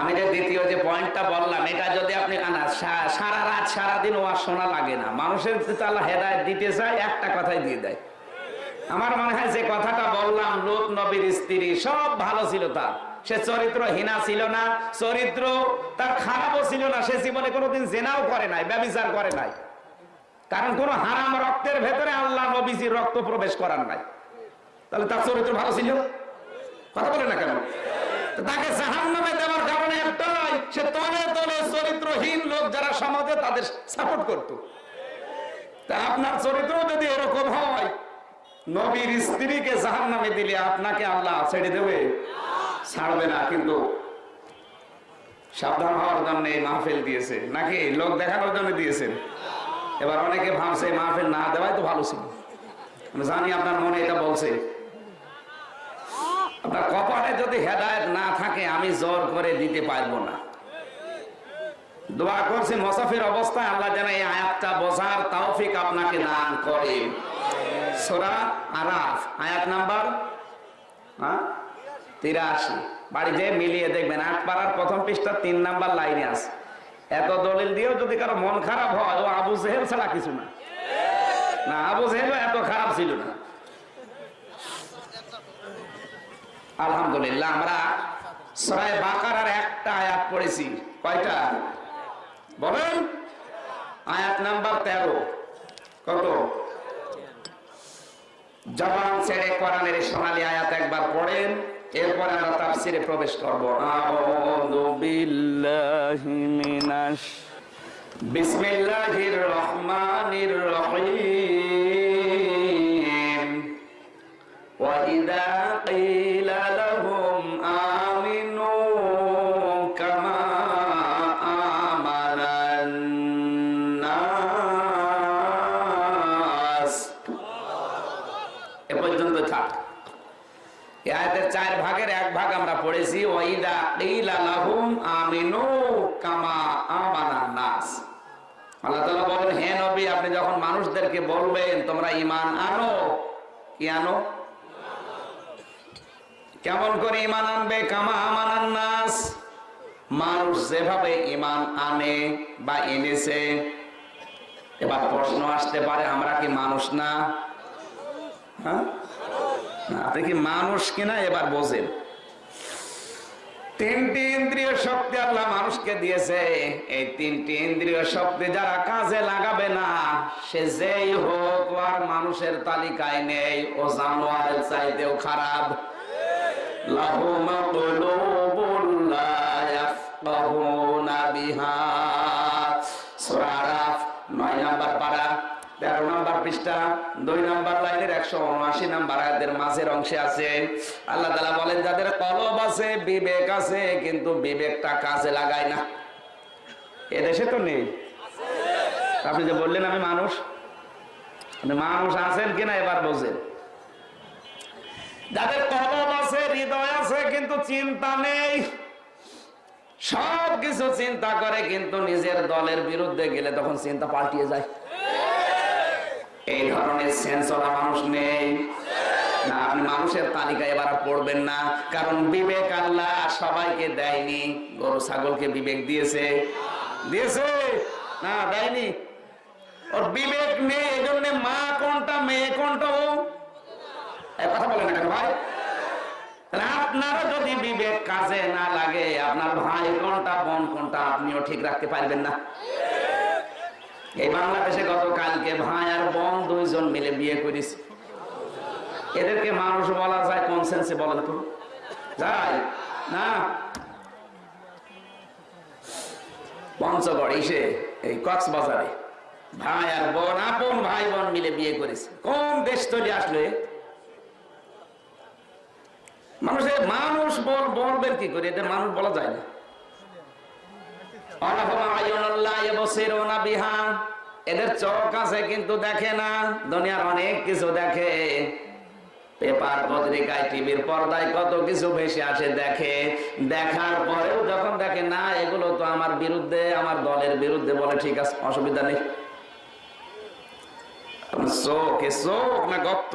আমি যে দ্বিতীয় যে পয়েন্টটা বললাম, এটা যদি আপনি আনা সারা রাত সারা দিন ও আর শোনা লাগে না। মানুষের যদি আল্লাহ হেদায়ত দিতে চায়, একটা কথাই দিয়ে দেয়। আমার মনে হয় যে কথাটা বললাম, লোক, নবীর স্ত্রী, সব ভালো ছিল তার। সে চরিত্র হীনা ছিল না, চরিত্র তার খারাপও ছিল না, সে জীবনে কোনোদিন জেনাও করে নাই, ব্যবচার করে নাই। কারণ কোন হারাম রক্তের ভেতরে আল্লাহ নবীজির রক্ত প্রবেশ করার নাই। তাহলে তার চরিত্র ভালো ছিল? কথা বলে না কেন? তাকে জাহান নামে দেওয়ার কারণে একটাই, সে তলে তলে চরিত্রহীন লোক যারা সমাজে তাদের সাপোর্ট করত। তা আপনার চরিত্র যদি এরকম হয়, নবীর স্ত্রীকে জাহান নামে দিলে আপনাকে আল্লাহ ছেড়ে দেবে? ছাড়বে না, কিন্তু সাবধান হওয়ার জন্য এই মাহফিল দিয়েছে। নাকি লোক দেখানোর জন্য দিয়েছেন? এবার অনেকে ভাবছে মাহফিল না দেওয়াই তো ভালো ছিল। আমি জানি আপনার মনে এটা বলছে। আপনার কপালে যদি থাকে আমি জোর করে দিতে পারব না। দোয়া করছি মোসাফির অবস্থায় আল্লাহ যেন এই আয়াতটা বোঝার তৌফিক আপনাকে দান করে। সোরা আরাফ, আয়াত নাম্বার হ্যাঁ? তিরাশি। বাড়িতে মিলিয়ে দেখবেন, আট পাড়ার প্রথম পৃষ্ঠা তিন নাম্বার লাইনে আছে। এত দলিল দিয়েও যদি কারও মন খারাপ হয়, ও আবু জেহেল ছাড়া কিছু না। না, আবু জেহেল এত খারাপ ছিল না। আলহামদুলিল্লাহ, আমরা সরাই বাকারার একটা আয়াত পড়েছি। কয়টা? বলেন। আয়াত নাম্বার তেরো। কত? জবান ছেড়ে কোরআনের সোনালী আয়াত একবার পড়েন, এরপরে আমরা তাফসিরে প্রবেশ করব। আউযু বিল্লাহি মিনাশ বিসমিল্লাহির রহমানির রহিম। মানুষদেরকে বলবেন, তোমরা ঈমান আনো। কি আনো? কেমন করে ইমান আনবে? কামা আমানান নাস। মানুষ যেভাবে ইমান আনে বা এনেছে, এবার প্রশ্ন আসতে পারে, আমরা কি মানুষ না? হ্যাঁ? আপনি কি মানুষ কিনা এবার বোঝেন। তিনটি ইন্দ্রিয় শক্তি আল্লাহ মানুষকে দিয়েছে। এই তিনটি ইন্দ্রিয় শক্তি যারা কাজে লাগাবে না, সে যেই হোক আর মানুষের তালিকায় নেই, ও জানোয়ার চাইতেও খারাপ। বিহা। সোরা নয় নাম্বার পাড়া 13 নাম্বার পৃষ্ঠা 2 নাম্বার লাইনের 179 নাম্বার আয়াতের মাঝের অংশে আছে। আল্লাহ তাআলা বলেন, যাদের কলব আছে, বিবেক আছে, কিন্তু বিবেকটা কাজে লাগায় না। এদেশে তো নেই। আপনি যে বললেন আমি মানুষ মানুষ আছেন কিনা এবার বোঝেন যাদের কলম আছে, হৃদয় আছে, কিন্তু চিন্তা নেই। সব কিছু চিন্তা করে, কিন্তু নিজের দলের বিরুদ্ধে গেলে তখন চিন্তা পাল্টিয়ে যায়। এই ধরনের সেন্সরা মানুষ নেই। না, আপনি মানুষের তালিকা এবার পড়বেন না, কারণ বিবেক আল্লাহ সবাইকে দেয়নি। গরু, ছাগলকে বিবেক দিয়েছে। দিয়েছে? না, দেয়নি। ওর বিবেক নেই এই জন্য মা কোনটা, মেয়ে কোনটা ও কথা বলে না ভাই? আপনারও যদি বিবেক কাজে না লাগে, আপনার ভাই কোনটা, বোন কোনটা, আপনিও ঠিক রাখতে পারবেন না। এই বাংলাদেশে গতকালকে ভাই আর বোন দুইজন মিলে বিয়ে করিস এদেরকে মানুষ বলা যায় কোন সেন্সে বলেন তো। যায় না? পঞ্চগড় এসে এই কক্সবাজারে ভাই আর বোন, আপন ভাই বোন মিলে বিয়ে করেছে। কোন দেশ তৈরি আসলে মানুষের মানুষ বল, বলবেন কি করে? এদের মানুষ বলা যায় না। এদের চোখ আছে কিন্তু দেখে না, দুনিয়ার অনেক কিছু দেখে। পেপার, পত্রিকায়, টিভির পর্দায় কত কিছু ভেসে আসে, দেখে। দেখার পরেও যখন দেখে, না, এগুলো তো আমার বিরুদ্ধে, আমার দলের বিরুদ্ধে বলে ঠিক আছে, অসুবিধা নেই। চোখ চোখ না গপ্ত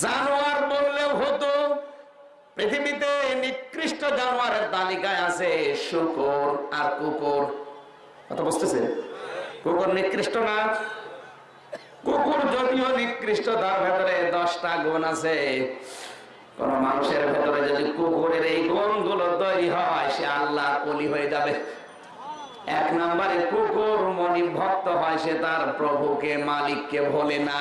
জানোয়ার বললেও হতো, পৃথিবীতে নিকৃষ্ট জানোয়ারের তালিকায় আছে শুকর আর কুকুর। কথা বুঝতেছে? কুকুর নিকৃষ্ট না? কুকুর যদিও নিকৃষ্ট, তার ভেতরে দশটা গুণ আছে। কোন মানুষের ভেতরে যদি কুকুরের এই গুণগুলো তৈরি হয়, সে আল্লাহ কলি হয়ে যাবে। এক নম্বরে কুকুর মনি ভক্ত হয়, সে তার প্রভুকে, মালিককে ভোলে না।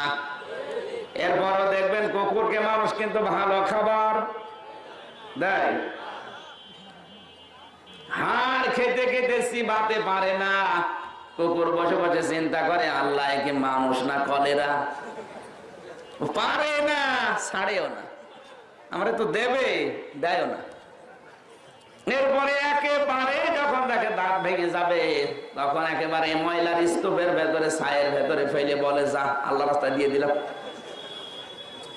এরপরও দেখবেন কুকুরকে মানুষ কিন্তু ভালো খাবার দেয়। হাড় খেতে খেতে চিবাতে পারে না। কুকুর বসে বসে চিন্তা করে, আল্লাহ কি মানুষ না কলেরা? পারে না, ছাড়েও না। আমরা তো দেবে দেয় না। এরপরে একেবারে যখন তাকে দাঁত ভেঙে যাবে, তখন একেবারে ময়লার স্তূপের ভেতরে, ছায়ের ভেতরে ফেলে বলে, যা, আল্লাহ রাস্তা দিয়ে দিলাম।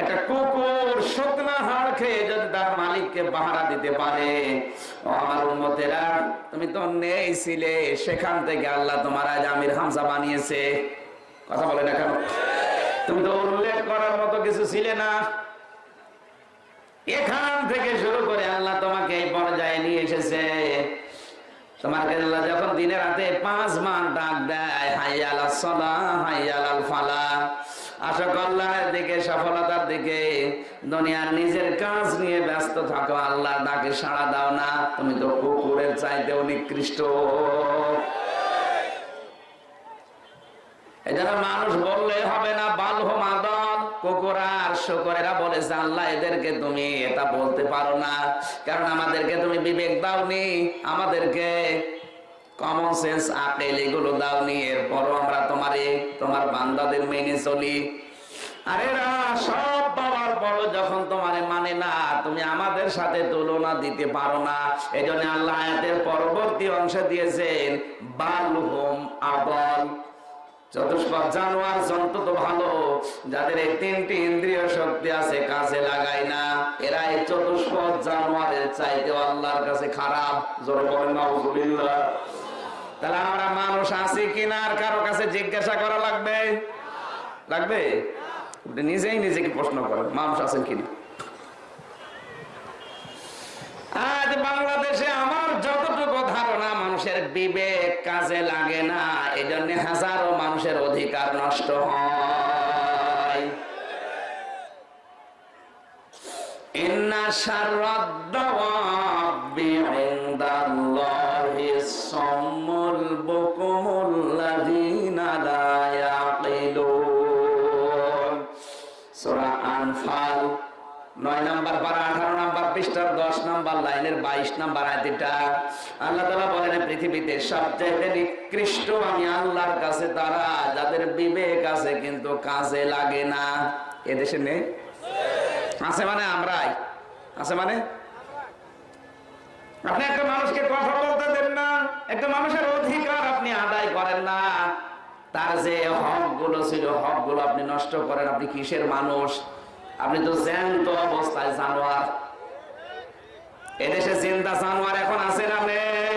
একটা কুকুর শুকনা হাড় খেয়ে যদি তার মালিককে পাহারা দিতে পারে। আমার উন্মতেরা তুমি তো নেই ছিলে, সেখান থেকে আল্লাহ তোমার আজ আমির হামসা বানিয়েছে। কথা বলে না কেন? তুমি তো উল্লেখ করার মতো কিছু ছিলে না। এখান থেকে শুরু করে আল্লাহ তোমাকে এই পর্যায়ে নিয়ে এসেছে। তোমাকে আল্লাহ যখন দিনে রাতে পাঁচ মান ডাক দেয়, হাইয়াল সলা হাইয়াল ফালা আশা কল্যাণের দিকে, সফলতার দিকে, দুনিয়ার নিজের কাজ নিয়ে ব্যস্ত থাকো আল্লাহ ডাকে সাড়া দাও না, তুমি তো কুকুরের চাইতেও নিকৃষ্ট। মানুষ বললে হবে না, বালহ মাদল, কুকুর আর বলেছে, আল্লাহ, এদেরকে তুমি এটা বলতে পারো না, কারণ আমাদেরকে তুমি বিবেক দাওনি, আমাদেরকে কমন সেন্স আকেল এগুলো দাওনি এরপরও আমরা তোমারে, তোমার বান্দাদের মেনে চলি। আর সব বাবার বড় যখন তোমারে মানে না, তুমি আমাদের সাথে তুলনা দিতে পারো না। এই জন্য আল্লাহ পরবর্তী অংশে দিয়েছেন, বালহুম আবল চতুষ্পদ জানোয়ার জন্তু তো ভালো, যাদের না। জানোয়ারের চাইতে আল্লাহর কাছে খারাপ। জোর তাহলে আমরা মানুষ আছি কিনা আর কারও কাছে জিজ্ঞাসা করা লাগবে? লাগবে? নিজেই নিজেকে প্রশ্ন করেন, মানুষ আছেন কিনা আজ বাংলাদেশে আমার যতটুকু ধারণা, মানুষের বিবেক কাজে লাগে না। এই জন্য হাজারো মানুষের অধিকার নষ্ট হয়। শাররাদ-দাওয়াবি লাইনের বাইশ নাম্বার আয়তিটা। আল্লাহ তালা বলেন, পৃথিবীতে সবচাইতে নিকৃষ্ট আমি আল্লাহর কাছে তারা যাদের বিবেক আছে কিন্তু কাজে লাগে না। এদেশে নেই? আছে মানে আমরাই। আছে মানে? আপনি একটা মানুষকে কথা বলতে দেন না, একটা মানুষের অধিকার আপনি আদায় করেন না। তার যে হকগুলো ছিল হকগুলো আপনি নষ্ট করেন। আপনি কিসের মানুষ? আপনি তো জ্যান্ত অবস্থায় জানোয়ার। এদেশে চিন্তা জানোয়ার এখন আছে না নেই?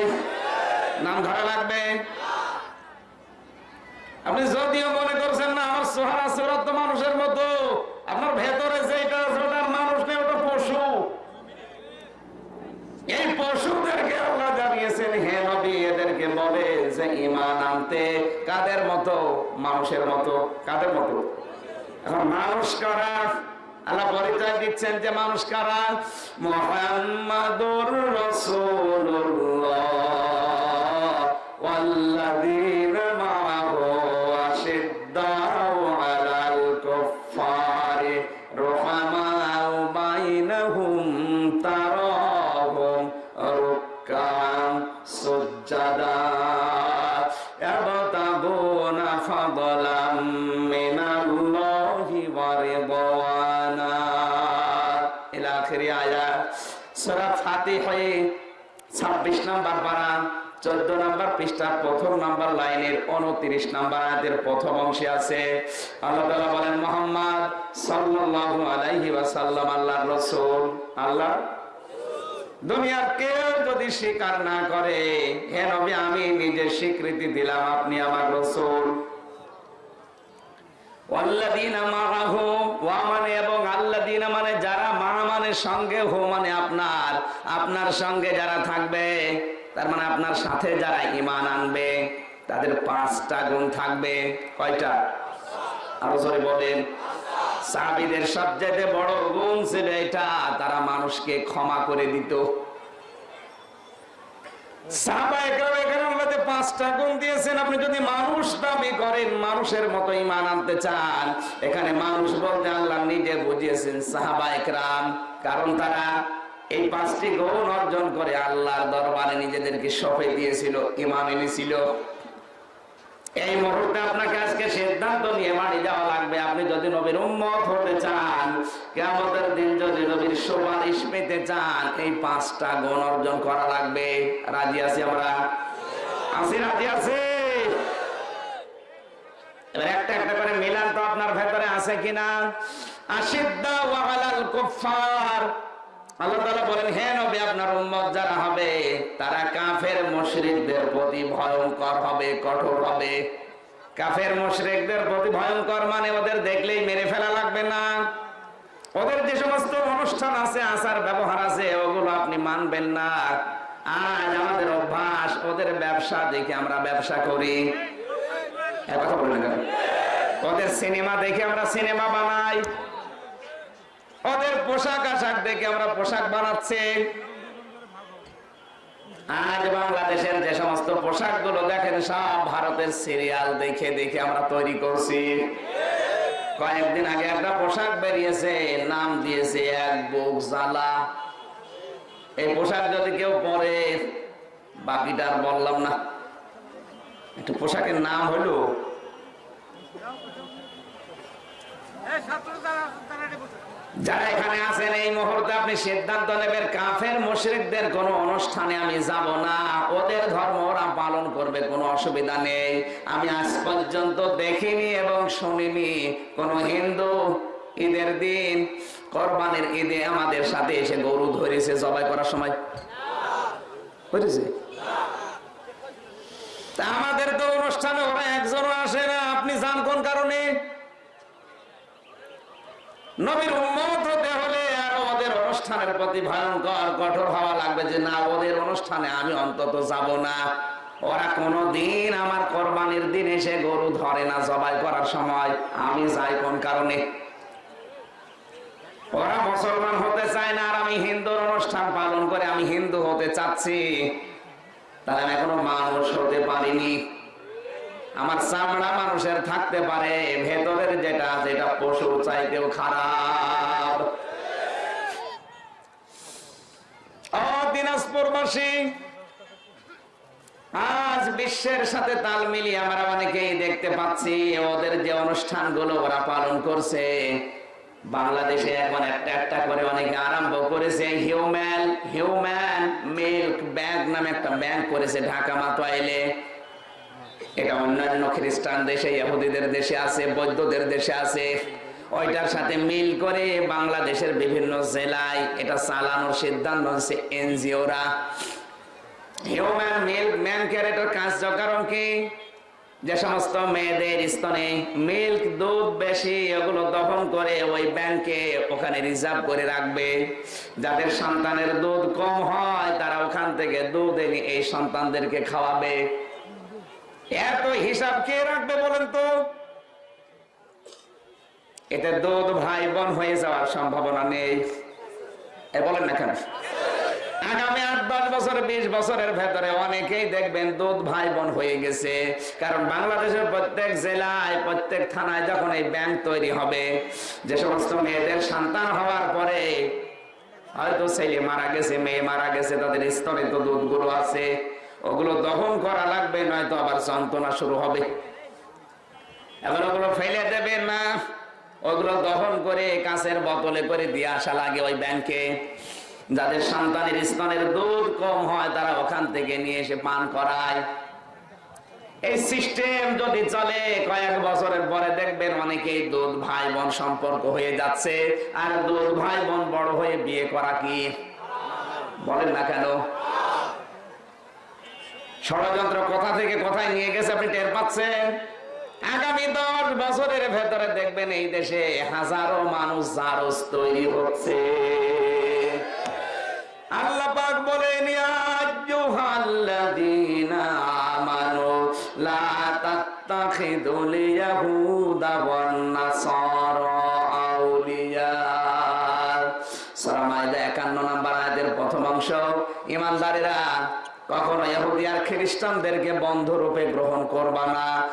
নাম ধরা লাগবে। আপনি যদিও মনে করছেন না, আমার সোহারা সুরত তো মানুষের মতো। আপনার ভেতরে যেটা আছে, ওটার মানুষ নেই, ওটা পশু। এই পশুদেরকে আল্লাহ জানিয়েছেন, হে নবী, এদেরকে বলে যে ইমান আনতে কাদের মতো? মানুষের মতো। কাদের মতো? এখন মানুষ কারা? আল্লাহ পরিচয় দিচ্ছেন যে মানুষ কারা? মোহাম্মদুর রাসূলুল্লাহ। উনত্রিশ নাম্বার আয়াতের প্রথম অংশে আছে, আল্লাহ তাআলা বলেন, মোহাম্মদ সাল্লাল্লাহু আলাইহি ওয়াসাল্লাম, আল্লাহর রাসূল। আল্লাহ, দুনিয়ার কেউ যদি স্বীকার না করে, হে নবী, আমি নিজে স্বীকৃতি দিলাম, আপনি আমার রাসূল। মানে মানে মানে আপনার আপনার সঙ্গে যারা থাকবে, তার মানে আপনার সাথে যারা ঈমান আনবে। তাদের পাঁচটা গুণ থাকবে। কয়টা? আরও জোরে বলেন। সাহাবীদের সবচেয়ে বড় গুণ ছিল এটা, তারা মানুষকে ক্ষমা করে দিত। করেন, মানুষের মতো ইমান আনতে চান, এখানে মানুষ বলতে আল্লাহ নিজে বুঝিয়েছেন সাহাবা কারণ তারা এই পাঁচটি অর্জন করে দরবারে নিজেদেরকে সফে দিয়েছিল, ইমান এনেছিল। এই মুহূর্তে আপনাকে আজকে সিদ্ধান্ত নিয়ে বাড়ি যাওয়া লাগবে। আপনি যদি নবীর উম্মত হতে চান কেমতের দিন যদি নবীর সুপারিশ পেতে চান, এই পাঁচটা গুণ অর্জন করা লাগবে। রাজি আছি আমরা? আছি, রাজি আছে। একটা একটা করে মিলান তো আপনার ভেতরে আছে কিনা? আশিদ্দা ওয়ালাল কুফার আল্লাহ তাআলা বলেন, হে নবী, আপনার উম্মত যারা হবে, তারা কাফের মুশরিকদের প্রতি ভয়ঙ্কর হবে, কঠোর হবে। কাফের মুশরিকদের প্রতি ভয়ঙ্কর মানে ওদের দেখলেই মেরে ফেলা লাগবে না। ওদের যে সমস্ত অনুষ্ঠান আছে, আচার ব্যবহার আছে, ওগুলো আপনি মানবেন না। আজ আমাদের অভ্যাস, ওদের ব্যবসা দেখে আমরা ব্যবসা করি। কথা বলেন ওদের সিনেমা দেখে আমরা সিনেমা বানাই। ওদের পোশাক আশাক দেখে আমরা পোশাক বানাচ্ছি। আজ বাংলাদেশের যে সমস্ত পোশাকগুলো দেখেন, সব ভারতের সিরিয়াল দেখে দেখে আমরা তৈরি করছি। কয়েকদিন আগে একটা পোশাক বেরিয়েছে, নাম দিয়েছে এক বুক জ্বালা। এই পোশাক যদি কেউ পরে, বাকিটা আর বললাম না। একটু পোশাকের নাম হলো যারা এখানে আছেন, এই মুহূর্তে আপনি সিদ্ধান্ত নেবেন, কাফের মুশরিকদের কোন অনুষ্ঠানে আমি যাব না। ওদের ধর্ম ওরা পালন করবে, কোনো অসুবিধা নেই। আমি আজ পর্যন্ত দেখিনি এবং শুনিনি কোন হিন্দু ঈদের দিন, কোরবানির ঈদে আমাদের সাথে এসে গরু ধরেছে জবাই করার সময়। বুঝেছে আমাদের তো অনুষ্ঠানে ওরা একজনও আসে না। আপনি যান কোন কারণে? নবীর উম্মত হতে হলে আর ওদের অনুষ্ঠানের প্রতি ভয়ঙ্কর, কঠোর হওয়া লাগবে যে না, ওদের অনুষ্ঠানে আমি অন্তত যাব না। ওরা কোনোদিন আমার কোরবানির দিন এসে গরু ধরে না জবাই করার সময়। আমি যাই কোন কারণে? ওরা মুসলমান হতে চায় না আর আমি হিন্দুর অনুষ্ঠান পালন করে আমি হিন্দু হতে চাচ্ছি। তাহলে আমি এখনও মানুষ হতে পারিনি। আমার চামড়া মানুষের থাকতে পারে, ভেতরের যেটা যেটা পশু চাইতেও খারাপ। ও দিনাজপুরবাসী আজ বিশ্বের সাথে তাল মিলিয়ে আমরা অনেকেই দেখতে পাচ্ছি, ওদের যে অনুষ্ঠানগুলো ওরা পালন করছে, বাংলাদেশে এখন একটা একটা করে অনেকে আরম্ভ করেছে, হিউম্যান হিউম্যান মিল্ক ব্যাংক নামে একটা ব্যাংক করেছে ঢাকা মাতোয়াইলে। এটা অন্যান্য খ্রিস্টান দেশে, ইহুদিদের দেশে আছে, বৌদ্ধদের দেশে আছে। ওইটার সাথে মিল করে বাংলাদেশের বিভিন্ন জেলায় এটা চালানোর সিদ্ধান্ত হচ্ছে এনজিওরা। হিউম্যান মিল্ক ম্যান কি? যে সমস্ত মেয়েদের স্তনে মিল্ক দুধ, বেশি, এগুলো দহন করে ওই ব্যাংকে ওখানে রিজার্ভ করে রাখবে। যাদের সন্তানের দুধ কম হয়, তারা ওখান থেকে দুধ এনে এই সন্তানদেরকে খাওয়াবে। এত হিসাব কে রাখবে বলেন তো? এতে দুধ ভাই বোন হয়ে যাওয়ার সম্ভাবনা নেই। এ বলেন না কেন? আগামী আট, দশ বছর, বিশ বছরের ভেতরে অনেকেই দেখবেন দুধ ভাই বোন হয়ে গেছে। কারণ বাংলাদেশের প্রত্যেক জেলায়, প্রত্যেক থানায় যখন এই ব্যাংক তৈরি হবে, যে সমস্ত মেয়েদের সন্তান হওয়ার পরে হয়তো ছেলে মারা গেছে, মেয়ে মারা গেছে, তাদের স্তরে তো দুধগুলো আছে। ওগুলো দহন করা লাগবে, নয়তো আবার যন্ত্রণা শুরু হবে। এবার ওগুলো ফেলে দেবে না, ওগুলো দহন করে কাঁচের বোতলে করে দিয়ে আসা লাগে ওই ব্যাংকে। যাদের সন্তানের স্তনের দুধ কম হয়, তারা ওখান থেকে নিয়ে এসে পান করায়। এই সিস্টেম যদি চলে, কয়েক বছরের পরে দেখবেন অনেকেই দুধ ভাই বোন সম্পর্ক হয়ে যাচ্ছে। আর দুধ ভাই বোন বড় হয়ে বিয়ে করা কি? বলেন না কেন? ষড়যন্ত্র কথা থেকে কোথায় নিয়ে গেছে, আপনি টের পাচ্ছেন? আগামী দশ বছরের ভেতরে দেখবেন এই দেশে হাজারো মানুষ জারজ তৈরি হচ্ছে। বলেন আউলিয়া। সূরা মাইদা 51 নম্বর প্রথম অংশ। ঈমানদারেরা কখনো ইহুদি আর খ্রিস্টানদেরকে বন্ধু রূপে গ্রহণ করবা না।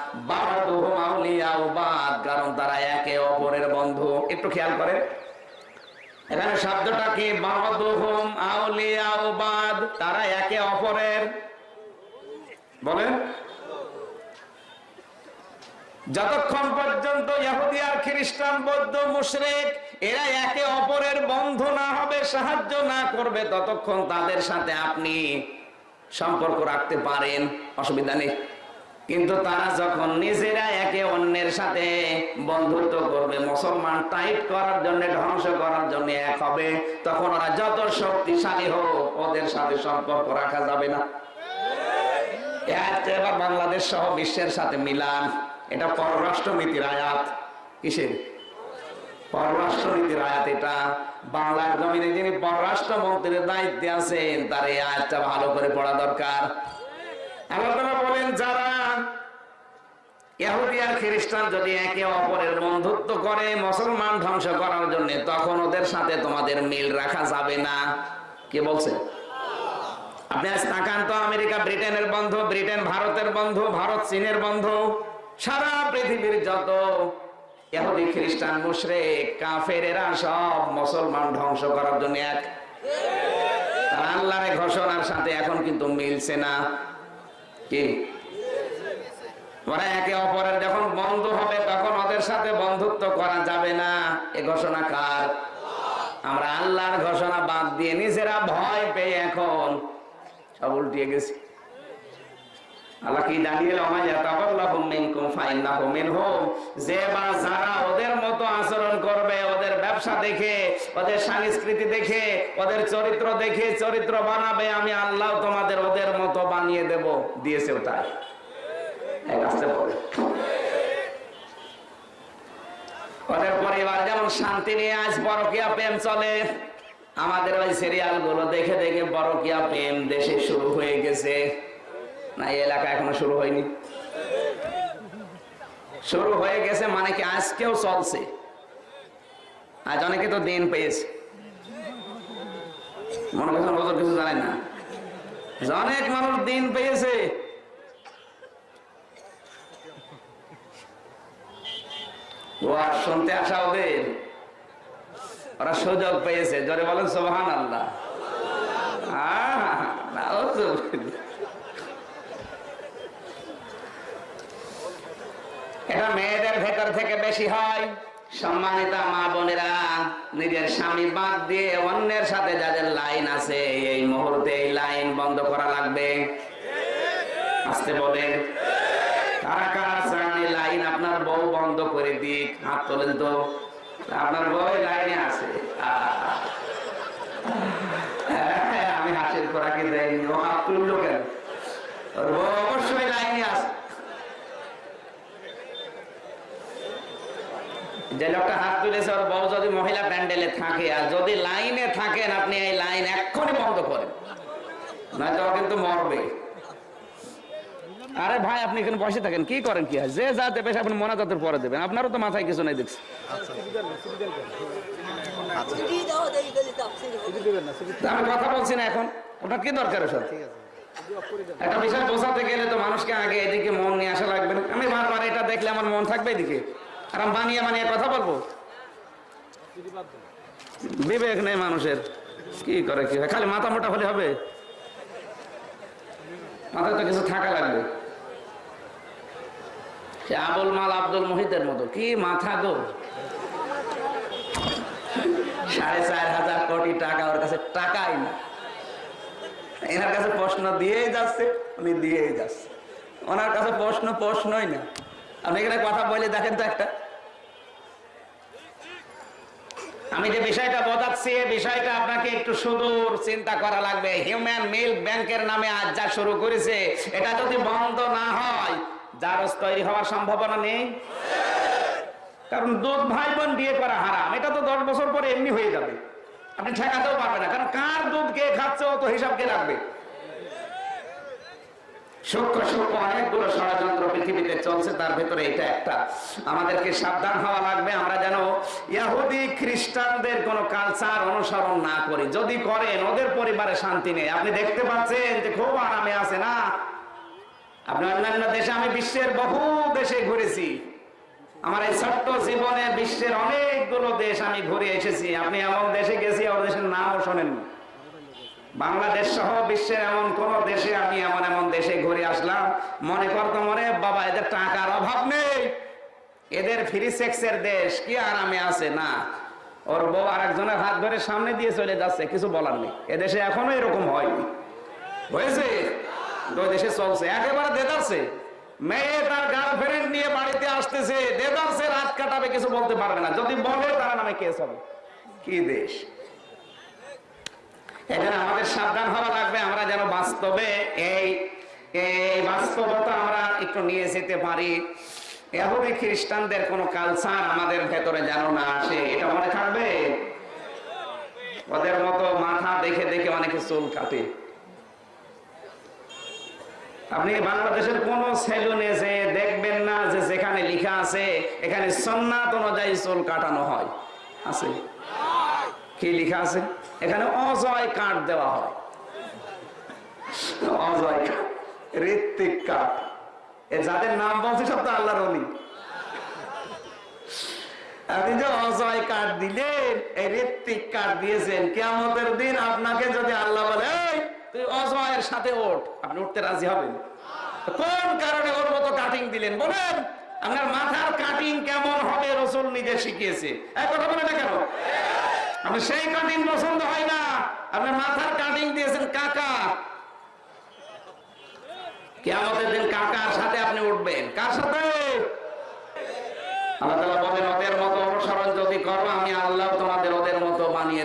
কারণ তারা একে অপরের বন্ধু। একটু খেয়াল করেন। এখানে শব্দটা কি? বাদুহুম তারা একে অপরের। বলেন। যতক্ষণ পর্যন্ত ইহুদি আর খ্রিস্টান, বৌদ্ধ, মুশরিক, এরা একে অপরের বন্ধু না হবে, সাহায্য না করবে, ততক্ষণ তাদের সাথে আপনি সম্পর্ক রাখতে পারেন, অসুবিধা নেই। কিন্তু তারা যখন নিজেরা একে অন্যের সাথে বন্ধুত্ব করবে, মুসলমান টাইট করার জন্য, ধ্বংস করার জন্য এক হবে, তখন ওরা যত শক্তিশালী হোক, ওদের সাথে সম্পর্ক রাখা যাবে না। এবার বাংলাদেশ সহ বিশ্বের সাথে মিলান। এটা পররাষ্ট্রনীতির আয়াত। কিসের? পররাষ্ট্রনীতির আয়াত এটা। বাংলার জমিনে যিনি পররাষ্ট্র মন্ত্রীর দায়িত্বে আছেন, তার এই আয়াতটা ভালো করে পড়া দরকার। আল্লাহ বলেন, যারা ইহুদি আর খ্রিস্টান যদি একে অপরের বন্ধুত্ব করে, মুসলমান ধ্বংস করার জন্য, তখন ওদের সাথে তোমাদের মিল রাখা যাবে না। কে বলছে? আপনি আজ তো, আমেরিকা ব্রিটেনের বন্ধু, ব্রিটেন ভারতের বন্ধু, ভারত চীনের বন্ধু, সারা পৃথিবীর যত ইহুদি, খ্রিস্টান, মুশরিক কাফেরেরা সব মুসলমান ধ্বংস করার জন্য এক। তারা আল্লাহর ঘোষণার সাথে এখন কিন্তু মিলছে না। কি? ওরা একে অপরের যখন বন্ধু হবে, তখন ওদের সাথে বন্ধুত্ব করা যাবে না। এ ঘোষণা কার? আমরা আল্লাহর ঘোষণা বাদ দিয়ে নিজেরা ভয় পেয়ে এখন সব উল্টিয়ে গেছি। আল্লাহ কি দাঁড়িয়ে যে বা যারা ওদের মতো আচরণ করবে, ওদের ব্যবসা দেখে, ওদের সংস্কৃতি দেখে, ওদের চরিত্র দেখে, চরিত্র বানাবে, আমি আল্লাহ তোমাদের ওদের মতো বানিয়ে দেব, দিয়েছে পরে ওদের পরিবার যেমন শান্তি নিয়ে আজ পরকিয়া প্রেম চলে, আমাদের ওই সিরিয়ালগুলো দেখে দেখে বড়কিয়া প্রেম দেশে শুরু হয়ে গেছে। না এই এলাকা এখনও শুরু হয়নি। শুরু হয়ে গেছে মানে কি আজকেও চলছে। আজ অনেকে তো দিন পেয়েছে। মনে করছেন ওদের কিছু জানেন না? অনেক মানুষ দিন পেয়েছে। ও আর শুনতে আসা ওদের। ওরা সুযোগ পেয়েছে। জোরে বলেন সোহান আল্লাহ আহ, এটা মেয়েদের ভেতর থেকে বেশি হয়। সম্মানিত মা বোনেরা নিজের স্বামী বাদ দিয়ে অন্যের সাথে যাদের লাইন আছে এই মুহূর্তে এই লাইন বন্ধ করা লাগবে। আসতে বলেন। কারা কারা লাইন আপনার বউ বন্ধ করে দিক হাত তোলেন তো। আপনার বউ লাইনে আছে। হ্যাঁ, আমি হাসির খোরাকি দেয়নি ও হাত তুললো কেন? ওর বউ অবশ্যই লাইনে আছে যে লোকটা হাত তুলেছে, ওর বউ যদি মহিলা প্যান্ডেলে থাকে, আর যদি লাইনে থাকেন, আপনি এই লাইন এক্ষুনি বন্ধ করেন। নয়তো ও কিন্তু মরবে। আরে ভাই, আপনি এখানে বসে থাকেন, কি করেন কি হয়? যে যা দেবে আপনি মোনাজাতের পরে দেবেন। আপনারও তো মাথায় কিছু নাই দেখছি। আমি কথা বলছি না এখন। ওটা কি দরকার ওসব? একটা বিষয় বোঝাতে গেলে তো মানুষকে আগে এদিকে মন নিয়ে আসা লাগবে না। আমি বারবার এটা দেখলে আমার মন থাকবে এদিকে। আর বানিয়ে বানিয়ে কথা বলব? বিবেক নেই মানুষের। কি করে, কি খালি মাথা মোটা হলে হবে? মাথায় তো কিছু থাকা লাগবে। আবুল মাল আব্দুল মোহিতের মতো। কি মাথা গো? সাড়ে চার হাজার কোটি টাকা ওর কাছে টাকাই না। এনার কাছে প্রশ্ন দিয়েই যাচ্ছে, উনি দিয়েই যাচ্ছে। ওনার কাছে প্রশ্ন প্রশ্নই না। আপনি এখানে কথা বলে দেখেন তো একটা। আমি যে বিষয়টা বোঝাচ্ছি এই বিষয়টা আপনাকে একটু সুদূর চিন্তা করা লাগবে। হিউম্যান মিল্ক ব্যাংকের নামে আজ যা শুরু করেছে, এটা যদি বন্ধ না হয়, জারজ তৈরি হওয়ার সম্ভাবনা নেই। কারণ দুধ ভাই বোন বিয়ে করা হারাম। এটা তো দশ বছর পরে এমনি হয়ে যাবে। আপনি ঠেকাতেও পারবেন না। কারণ কার দুধ কে খাচ্ছে, ও তো হিসাব কে রাখবে? সূক্ষ্ম সূক্ষ্ম অনেকগুলো ষড়যন্ত্র পৃথিবীতে চলছে, তার ভেতরে এটা একটা। আমাদেরকে সাবধান হওয়া লাগবে, আমরা যেন ইয়াহুদি খ্রিস্টানদের কোন কালচার অনুসরণ না করি। যদি করেন, ওদের পরিবারে শান্তি নেই। আপনি দেখতে পাচ্ছেন যে খুব আরামে আছে না? আপনি অন্যান্য দেশে, আমি বিশ্বের বহু দেশে ঘুরেছি। আমার এই ছোট্ট জীবনে বিশ্বের অনেকগুলো দেশ আমি ঘুরে এসেছি। আপনি এমন দেশে গেছি ওর দেশের নামও শোনেননি। বাংলাদেশ সহ বিশ্বের এমন কোন দেশে আমি এমন এমন দেশে ঘুরে আসলাম। মনে করতো মনে, বাবা, এদের টাকার অভাব নেই। এদের ফ্রি সেক্সের দেশ, কি আরামে আছে, না। ওর বউ আর একজনের হাত ধরে সামনে দিয়ে চলে যাচ্ছে, কিছু বলার নেই। এদেশে এখনও এরকম হয়নি। হয়েছে? ওই দেশে চলছে। একেবারে দেদারছে। মেয়ে তার গার্লফ্রেন্ড নিয়ে বাড়িতে আসতেছে। দেদারছে, রাত কাটাবে, কিছু বলতে পারবে না। যদি বলে, তারা নামে কেস হবে। কি দেশ? এখানে আমাদের সাবধান হওয়া লাগবে, আমরা যেন বাস্তবে এই এই বাস্তবতা আমরা একটু নিয়ে যেতে পারি। এভাবে খ্রিস্টানদের কোন কালচার আমাদের ভেতরে যেন না আসে, এটা মনে থাকবে? ওদের মতো মাথা দেখে দেখে অনেকে চুল কাটে। আপনি বাংলাদেশের কোন সেলুনে যে দেখবেন না যে যেখানে লিখা আছে, এখানে সন্ন্যাত অনুযায়ী চুল কাটানো হয়। আছে? কি লিখা আছে? এখানে অজয় কাঠ দেওয়া হয়। অজয় কাঠ, ঋত্বিক কাঠ। যাদের নাম বলছে সব তো আল্লাহর অলি। আপনি যে অজয় কাঠ দিলেন ঋত্বিক কাঠ দিয়েছেন কেমতের দিন আপনাকে যদি আল্লাহ বলে তুই অজয়ের সাথে ওঠ। আপনি উঠতে রাজি হবেন। কোন কারণে ওর মতো কাটিং দিলেন? বলেন, আপনার মাথার কাটিং কেমন হবে রসুল নিজে শিখিয়েছে। এই কথা বলে না কেন? আপনি সেই কাটিং পছন্দ হয় না। আপনি মাথার কাটিং দিয়েছেন কাকা। দিন কাকার সাথে আপনি উঠবেন। কার সাথে? আল্লাহ তোমাদের মতো বানিয়ে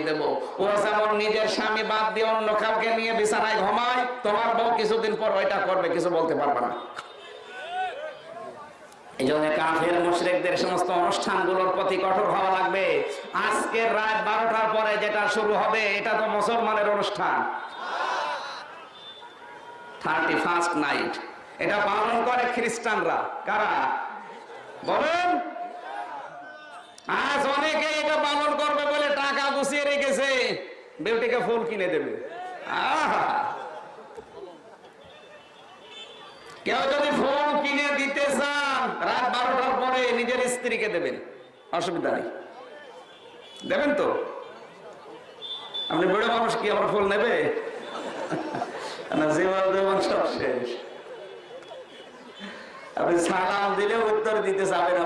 নিজের স্বামী বাদ দিয়ে অন্য নিয়ে বিছানায় ঘুমায়, তোমার বউ কিছুদিন পর ওইটা করবে, কিছু বলতে পারবে না। এই কাফের সমস্ত অনুষ্ঠানগুলোর প্রতি কঠোর হওয়া লাগবে। আজকের রাত বারোটার পরে যেটা শুরু হবে, এটা তো অনুষ্ঠান। থার্টি ফার্স্ট নাইট এটা পালন করে খ্রিস্টানরা। কারা? বলেন। আজ অনেকে এটা পালন করবে বলে টাকা গুছিয়ে রেখেছে। বেউটিকে ফুল কিনে দেবে। আহা! কেউ যদি ফোন কিনে দিতে চান, রাত বারোটার পরে নিজের স্ত্রীকে দেবেন। অসুবিধা নেই। দেবেন তো? আপনি বুড়ো মানুষ কি আমার ফুল নেবে? সালাম দিলে উত্তর দিতে চাবেন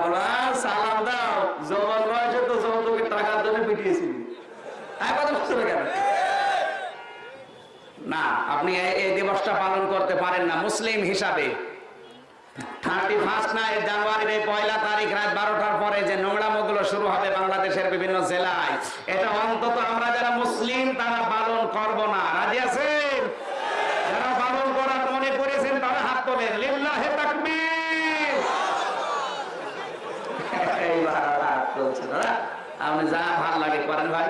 সালাম দাও। জবান বয়সে তো যৌতুকের টাকার জন্য বুঝতে কেন? না, আপনি এই- দিবসটা পালন করতে পারেন না, মুসলিম হিসাবে। থার্টি ফার্স্ট না জানুয়ারির এই পয়লা তারিখ রাত বারোটার পরে যে নোংরামগুলো শুরু হবে বাংলাদেশের বিভিন্ন জেলায়, এটা অন্তত আমরা যারা মুসলিম তারা পালন করব না রাজি আছেন যারা পালন করার মনে করেছেন তারা হাত তোলেন লিল্লাহে তাকবীর এইবার আর হাত তুলছে না। আপনি যা ভালো লাগে করেন ভাই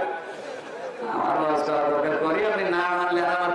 আমার লস করার দরকার করি আপনি না মানলে আর আমার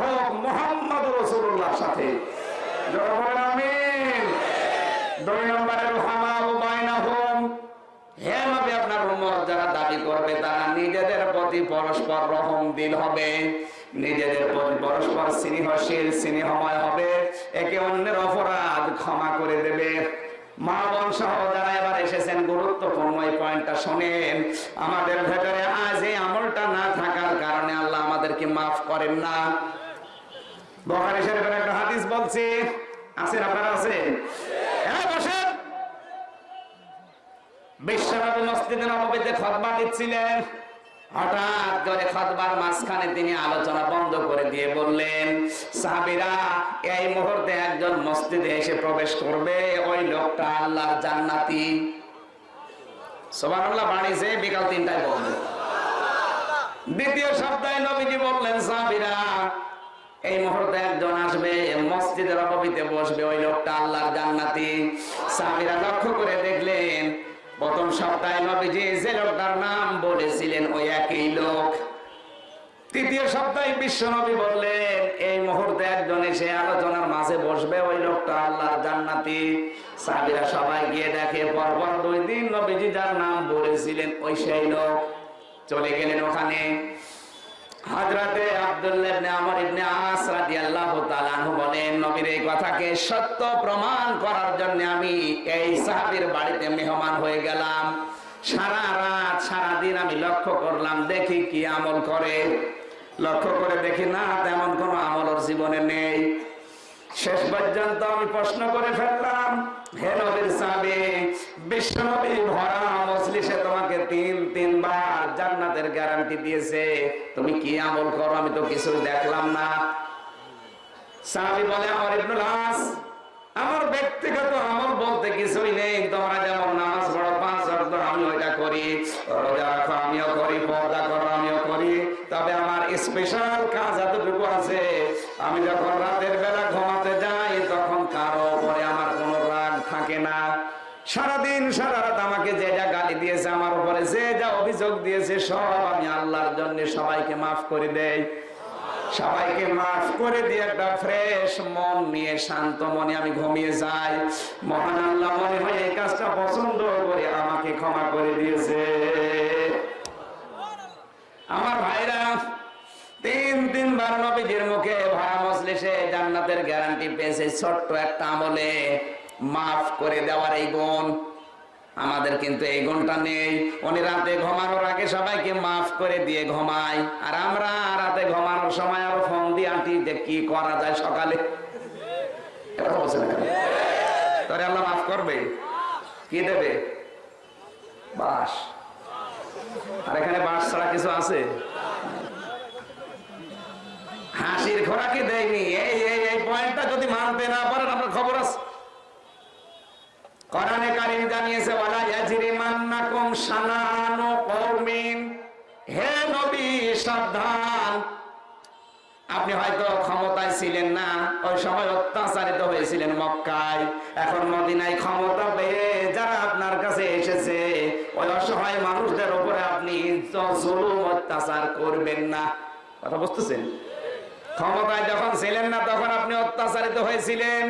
হোক মোহাম্মদ রসুল্লাহর সাথে। একে অন্যের অপরাধ ক্ষমা করে দেবে। মা বোন সহ যারা এবার এসেছেন, গুরুত্বপূর্ণ এই পয়েন্টটা শোনেন। আমাদের ভেতরে আজ এই আমলটা না থাকার কারণে আল্লাহ আমাদেরকে মাফ করেন না। বখারি শরীফের একটা হাদিস বলছি। আছেন আপনারা? আছেন খতবা দিচ্ছিলেন। হঠাৎ করে খতবার মাঝখানে তিনি আলোচনা বন্ধ করে দিয়ে বললেন, সাহাবীরা, এই মুহূর্তে একজন মসজিদে এসে প্রবেশ করবে, ওই লোকটা আল্লাহর জান্নাতি। সুবহানাল্লাহ বাণীছে বিকাল তিনটায় বলবে। দ্বিতীয় সপ্তাহে নবীজি বললেন, সাহাবীরা এই মুহূর্তে একজন আসবে মসজিদের অপবিতে বসবে, ওই লোকটা আল্লাহর জান্নাতি। সাহাবীরা লক্ষ্য করে দেখলেন, প্রথম সপ্তাহে নবীজি যে লোকটার নাম বলেছিলেন, ওই একই লোক। তৃতীয় সপ্তাহে বিশ্ব নবী বললেন, এই মুহূর্তে একজন এসে আলোচনার মাঝে বসবে, ওই লোকটা আল্লাহর জান্নাতি। সাহাবীরা সবাই গিয়ে দেখে, পরপর দুই দিন নবীজি যার নাম বলেছিলেন, ওই সেই লোক। চলে গেলেন ওখানে। হযরতে আব্দুল্লাহ বলেন, নবীর এই কথাকে সত্য প্রমাণ করার জন্য আমি এই সাহাবীর বাড়িতে মেহমান হয়ে গেলাম। সারা রাত আমি লক্ষ্য করলাম, দেখি কি আমল করে। লক্ষ্য করে দেখি না, তেমন কোনো আমল জীবনে নেই। শেষ পর্যন্ত আমি প্রশ্ন করে ফেললাম, হে নবীর সাহাবী, বিশ্ব ভরা মজলিসে তোমাকে তিন জান্নাতের গ্যারান্টি দিয়েছে। তুমি কি আমল করো? আমি তো কিছু দেখলাম না। বলে, আমার ইবনুল আমার ব্যক্তিগত আমল বলতে কিছুই নেই। তোমরা যেমন নামাজ পড়ো পাঁচ ওয়াক্ত আমি ওইটা করি। রোজা রাখো, আমিও করি, পর্দা করো, আমিও করি। তবে আমার স্পেশাল কাজ এতটুকু আছে। আমি যখন সব আমি আল্লাহর জন্য সবাইকে মাফ করে দেয় সবাইকে মাফ করে দিয়ে একটা ফ্রেশ মন নিয়ে, শান্ত মনে আমি ঘুমিয়ে যাই। মহান আল্লাহ মনে হয় এই কাজটা পছন্দ করে আমাকে ক্ষমা করে দিয়েছে। আমার ভাইরা, তিন তিনবার নবীজির মুখে ভরা মজলিসে জান্নাতের গ্যারান্টি পেয়েছে ছোট্ট একটা আমলে। মাফ করে দেওয়ার এই গুণ। আমাদের কিন্তু এই গুণটা নেই। উনি রাতে ঘুমানোর আগে সবাইকে মাফ করে দিয়ে ঘুমায় আর আমরা রাতে ঘুমানোর সময় আরও ফোন দিয়ে আঁটি যে কি করা যায় সকালে? তোরে আল্লাহ মাফ করবে? কি দেবে? বাস আর এখানে বাস ছাড়া কিছু আছে? হাসির খোরাকি দেয়নি। এই এই পয়েন্টটা যদি মানতে না পারেন, আপনার খবর আছে। কোরআনে কারিম জানিয়েছে, ওয়ালা ইয়াজরিমান্নাকুম শানানু কওমিন। হে নবী, সাবধান। আপনি হয়তো ক্ষমতায় ছিলেন না, ওই সময় অত্যাচারিত হয়েছিলেন মক্কায়। এখন মদিনায় ক্ষমতা পেয়ে যারা আপনার কাছে এসেছে, ওই অসহায় মানুষদের উপরে আপনি জুলুম, অত্যাচার করবেন না। কথা বুঝতেছেন? ক্ষমতায় যখন ছিলেন না, তখন আপনি অত্যাচারিত হয়েছিলেন।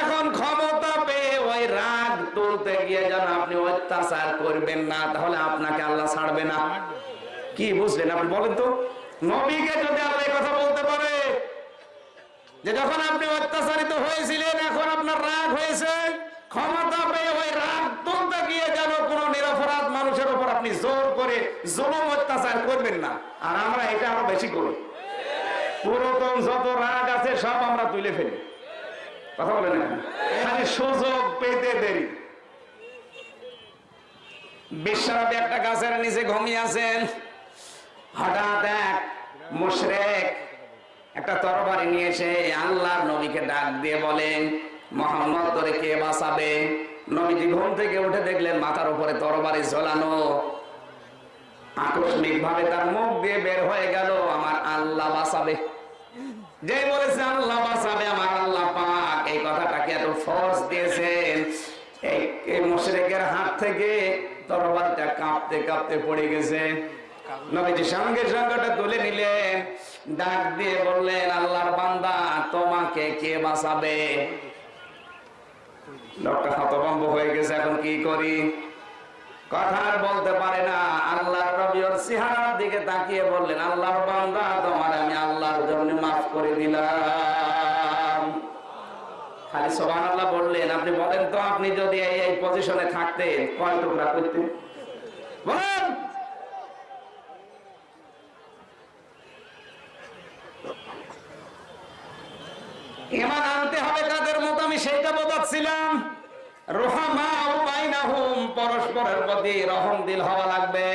এখন ক্ষমতা তুলতে গিয়ে যেন আপনি অত্যাচার করবেন না, তাহলে আপনাকে আল্লাহ ছাড়বে না। কি বুঝলেন আপনি বলেন তো? নবীকে যদি আল্লাহ কথা বলতে পারে, যে যখন আপনি অত্যাচারিত হয়েছিলেন, এখন আপনার রাগ হয়েছে, ক্ষমতা পেয়ে ওই রাগ তুলতে গিয়ে যেন কোন নিরপরাধ মানুষের উপর আপনি জোর করে জুলুম, অত্যাচার করবেন না। আর আমরা এটা আরও বেশি করি। পুরাতন যত রাগ আছে, সব আমরা তুলে ফেলি। কথা বলেন সুযোগ পেতে দেরি। বিশ্বরাবে একটা গাছের নিচে ঘুমিয়ে আছেন। হঠাৎ এক মুশরেক একটা তরবারি নিয়ে এসে আল্লাহর নবীকে ডাক দিয়ে বলেন, মোহাম্মদ, তোরে কে বাঁচাবে? নবীজি ঘুম থেকে উঠে দেখলেন মাথার উপরে তরবারি ঝোলানো। আকস্মিক ভাবে তার মুখ দিয়ে বের হয়ে গেল, আমার আল্লাহ বাঁচাবে। যে বলেছে, আল্লাহ বাঁচাবে, আমার আল্লাহ পাক। এই কথাটাকে এত ফোর্স দিয়েছেন? এই মুশরিকের হাত থেকে তরবারটা কাঁপতে কাঁপতে পড়ে গেছে। নবীজি সঙ্গে তুলে নিলেন, ডাক দিয়ে বললেন, আল্লাহর বান্দা, তোমাকে কে বাঁচাবে? লোকটা হতভম্ব হয়ে গেছে, এখন কি করি? কথা আর বলতে পারে না। আল্লাহর নবী ওর দিকে তাকিয়ে বললেন, আল্লাহর বান্দা, তোমার আমি আল্লাহর জন্য মাফ করে দিলাম। খালি সোহান আল্লাহ বললেন, আপনি বলেন তো, আপনি যদি এই এই পজিশনে থাকতেন, কয় টুকরা করতেন? পরস্পরের প্রতি রহম দিল হওয়া লাগবে।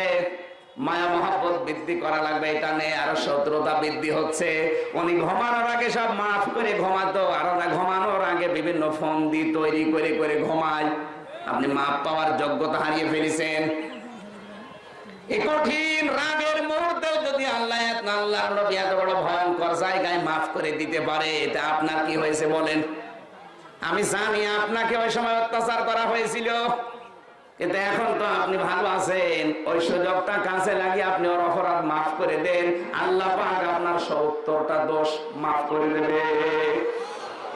মায়া মহাব্বত বৃদ্ধি করা লাগবে, এটা নিয়ে আরও শত্রুতা বৃদ্ধি হচ্ছে। উনি ঘুমানোর আগে সব মাফ করে ঘুমাতো, আর ওরা ঘুমানোর আগে বিভিন্ন ফোন দিয়ে তৈরি করে করে ঘুমায়। আপনি মাপ পাওয়ার যোগ্যতা হারিয়ে ফেলেছেন। এই কঠিন রাগের মুহূর্তেও যদি আল্লাহ আল্লাহর নবী এত বড় ভয়ঙ্কর জায়গায় মাফ করে দিতে পারে এটা আপনার কি হয়েছে বলেন? আমি জানি আপনাকে ওই সময় অত্যাচার করা হয়েছিল। কিন্তু এখন তো আপনি ভালো আছেন। ওই সুযোগটা কাছে লাগিয়ে আপনি ওর অপরাধ মাফ করে দেন। আল্লাহ আপনার সত্তরটা দোষ মাফ করে দেবে।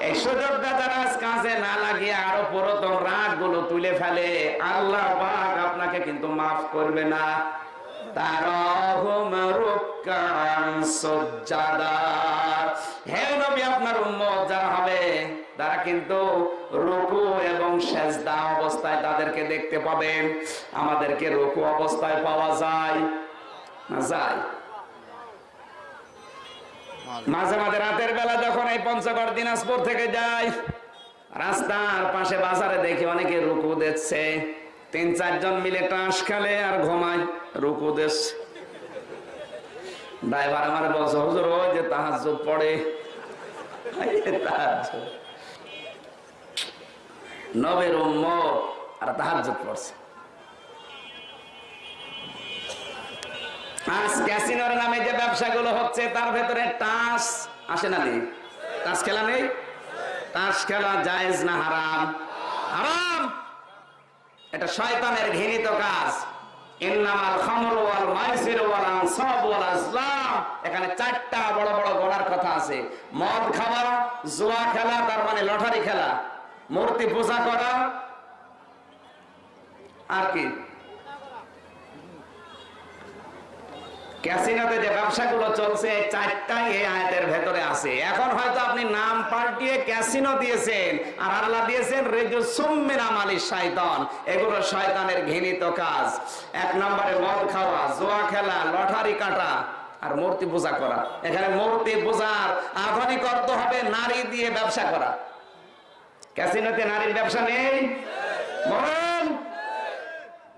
এই সুযোগটা না লাগিয়ে আরও রাগগুলো তুলে ফেলে, আল্লাহ পাক আপনাকে কিন্তু মাফ করবে না। হে হবে, তারা কিন্তু রুকু এবং সেজদা অবস্থায় তাদেরকে দেখতে পাবেন। আমাদেরকে রুকু অবস্থায় পাওয়া যায় না যায়? মাঝে মাঝে রাতের বেলা যখন এই পঞ্চগড় দিনাজপুর থেকে যায় রাস্তার পাশে বাজারে দেখি অনেকে রুকু দিচ্ছে। তিন, চারজন মিলে টাস খেলে আর ঘুমায়, রুকু দিচ্ছে। ড্রাইভার আমার বলছে, হুজুর, ওই যে তাহাজ্জুদ পড়ে। তাহাজ্জুদ। নবের আর তাহাজ্জুদ পড়ছে। আজ ক্যাসিনোর নামে যে ব্যবসাগুলো হচ্ছে, তার ভেতরে টাস আসে না নেই। টাস খেলা নেই? টাস খেলা জায়েজ না হারাম? হারাম! এটা শয়তানের ঘৃণিত কাজ। এখানে চারটা বড় বড় গোনার কথা আছে। মদ খাওয়া, জুয়া খেলা, তার মানে লটারি খেলা। মূর্তি পূজা করা আর কি? যে ব্যবসাগুলো চলছে, চারটাই এই আয়াতের ভেতরে আছে। এখন হয়তো আপনি নাম পাল্টিয়ে ক্যাসিনো দিয়েছেন আর আল্লাহ দিয়েছেন, রেজু এগুলো শয়তানের ঘৃণিত কাজ। এক নম্বরে মদ খাওয়া, জোয়া খেলা, লটারি কাটা আর মূর্তি পূজা করা। এখানে মূর্তি পূজার আধুনিক অর্থ হবে নারী দিয়ে ব্যবসা করা। ক্যাসিনোতে নারীর ব্যবসা নেই?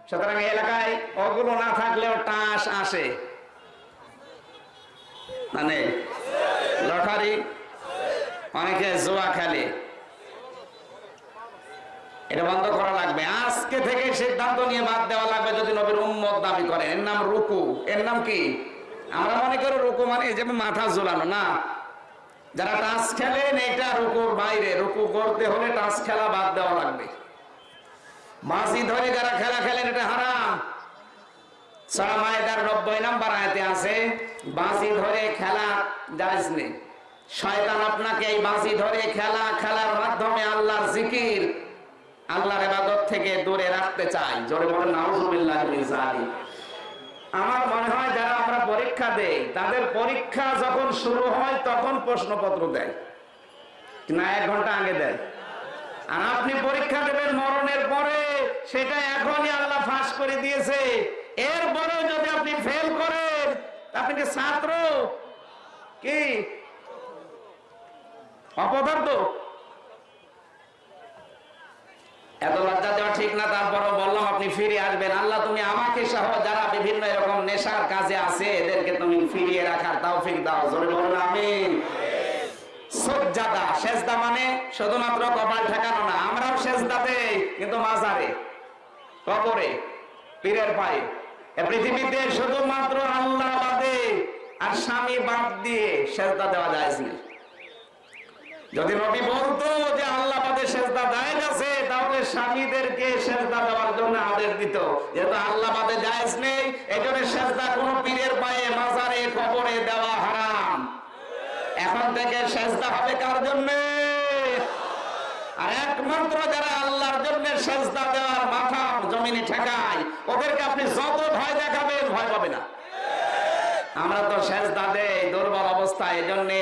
সুতরাং এলাকায় ওগুলো না থাকলেও টাস আসে। মানে লটারি, অনেকে জোয়া খেলে। এটা বন্ধ করা লাগবে। আজকে থেকে সিদ্ধান্ত নিয়ে বাদ দেওয়া লাগবে যদি নবীর উম্মত দাবি করে এর নাম রুকু। এর নাম কি? আমরা মনে করি রুকু মানে এই যে মাথা ঝোলানো। না যারা টাচ খেলেন, এটা রুকুর বাইরে, রুকু করতে হলে টাচ খেলা বাদ দেওয়া লাগবে। বাঁশি ধরে যারা খেলা খেলেন, এটা হারাম। বাঁশি ধরে খেলা শয়তান আপনাকে এই বাঁশি ধরে খেলা খেলার মাধ্যমে আল্লাহর জিকির, আল্লাহর ইবাদত থেকে দূরে রাখতে চাই জোরে বলেন আমার মনে হয় যারা আমরা পরীক্ষা দেই, তাদের পরীক্ষা যখন শুরু হয়, তখন প্রশ্নপত্র দেয়। না, এক ঘণ্টা আগে দেয়। আর আপনি পরীক্ষা দেবেন মরণের পরে, সেটা এখনই আল্লাহ ফাঁস করে দিয়েছে। এরপরে যদি আপনি ফেল করেন আপনি কি ছাত্র? কি? অপদার্থ? এত লজ্জা দেওয়া ঠিক না, তারপরও বললাম, আপনি ফিরে আসবেন। আল্লাহ, তুমি আমাকে সহ যারা বিভিন্ন এরকম নেশার কাজে আছে, এদেরকে তুমি ফিরিয়ে রাখার তাও ফির দাও। জোরে বলুন, আমিন। সজ্জাদা মানে শুধুমাত্র কপাল ঠেকানো না, আমরাও কিন্তু মাজারে, কবরে, পীরের পায়ে। পৃথিবীতে শুধুমাত্র আল্লাহ বাদে আর স্বামী বাদ দিয়ে সেজদা দেওয়া যায় না যদি নবী বলতো যে আল্লাহ বাদে সেজদা আছে, তাহলে স্বামীদেরকে সেজদা দেওয়ার জন্য আদেশ দিত। যেহেতু আল্লাহ বাদে জায়েজ নেই এই জন্য সেজদা কোনো পীরের পায়ে, মাজারে, কবরে দেওয়া হারাম। এখন থেকে সেজদা হবে কার জন্য? আর একমাত্র যারা আল্লাহর জন্য দেওয়ার মাথা জমিনে ঠেকায়, ওদেরকে আপনি যত ভয় দেখাবেন ভয় পাবে না। আমরা তো সেজদা দেই, দুর্বল অবস্থা এই জন্যে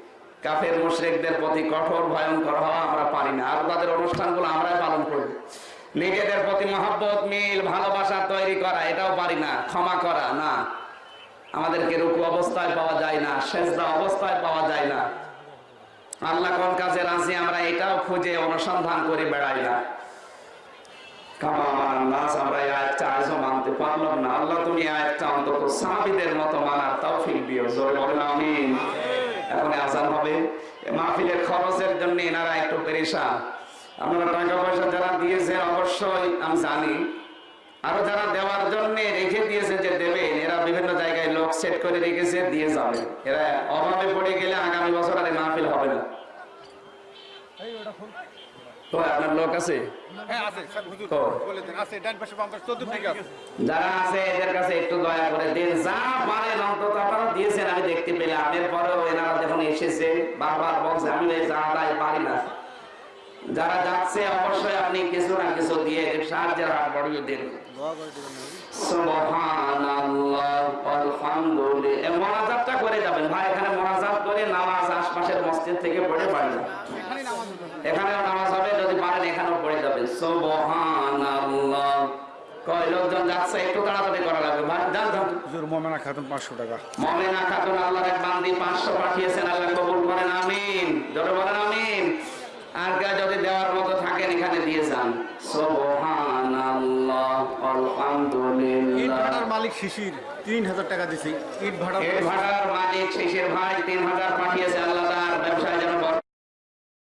কাফের মুশরিকদের প্রতি কঠোর, ভয়ঙ্কর হওয়া আমরা পারি না। আর তাদের অনুষ্ঠানগুলো আমরাই পালন করি। নিজেদের প্রতি মহাব্বত, মিল, ভালোবাসা তৈরি করা, এটাও পারি না। ক্ষমা করা, না। আমাদেরকে রুকু অবস্থায় পাওয়া যায় না, সেজদা অবস্থায় পাওয়া যায় না। আল্লাহ কোন কাজে রাজি, আমরা এটাও খুঁজে অনুসন্ধান করে বেড়াই না। আল্লাহ তুমি আয়াতটা অন্তত সাহাবীদের মতো মানার তৌফিক দিও। জোরে বলেন, আমিন। এখন আজান হবে। মাহফিলের খরচের জন্য এনারা একটু পেরেশান। আপনারা টাকা পয়সা যারা দিয়েছেন অবশ্যই আমি জানি। আরও যারা দেওয়ার জন্য রেখে দিয়েছে যে দেবেন এরা বিভিন্ন জায়গায় লোক সেট করে রেখেছে দিয়ে যাবে। এরা অভাবে পড়ে গেলে আগামী বছর আর মাহফিল হবে না। তো আপনার লোক আছে? হ্যাঁ যারা আছে এদের কাছে একটু দয়া করে দিন যা পারেন অন্তত আপনারা দিয়েছেন আমি দেখতে পেলাম। এরপরেও এনারা যখন এসেছে বারবার বলছে আমি যা তাই পারি না। যারা যাচ্ছে অবশ্যই আপনি কিছু না কিছু দিয়ে সাহায্যের হাত বাড়িয়ে দিন। মোনাজাতটা করে যাবেন। ভাই এখানে মোনাজাত করে নামাজ আশপাশের মসজিদ থেকে পড়ে পারি না এখানেও নামাজ হবে যদি পারেন এখানেও পড়ে যাবেন। সুবহানাল্লাহ। কয় লোকজন যাচ্ছে একটু তাড়াতাড়ি করা লাগবে। ভাই যান যান। হুজুর মোমেনা খাতুন পাঁচশো টাকা। মমিনা খাতুন আল্লাহর এক বান্দি 500 পাঠিয়েছেন আল্লাহ কবুল করেন আমিন। জোরে বলেন আমিন। আর কেউ যদি দেওয়ার মতো থাকেন এখানে দিয়ে যান। সুবহানাল্লাহ ইট আলহামদুলিল্লাহ ভাড়ার মালিক শিশির তিন হাজার টাকা দিছি। ইট ভাড়া ভাড়ার মালিক শেষের ভাই তিন হাজার পাঠিয়েছে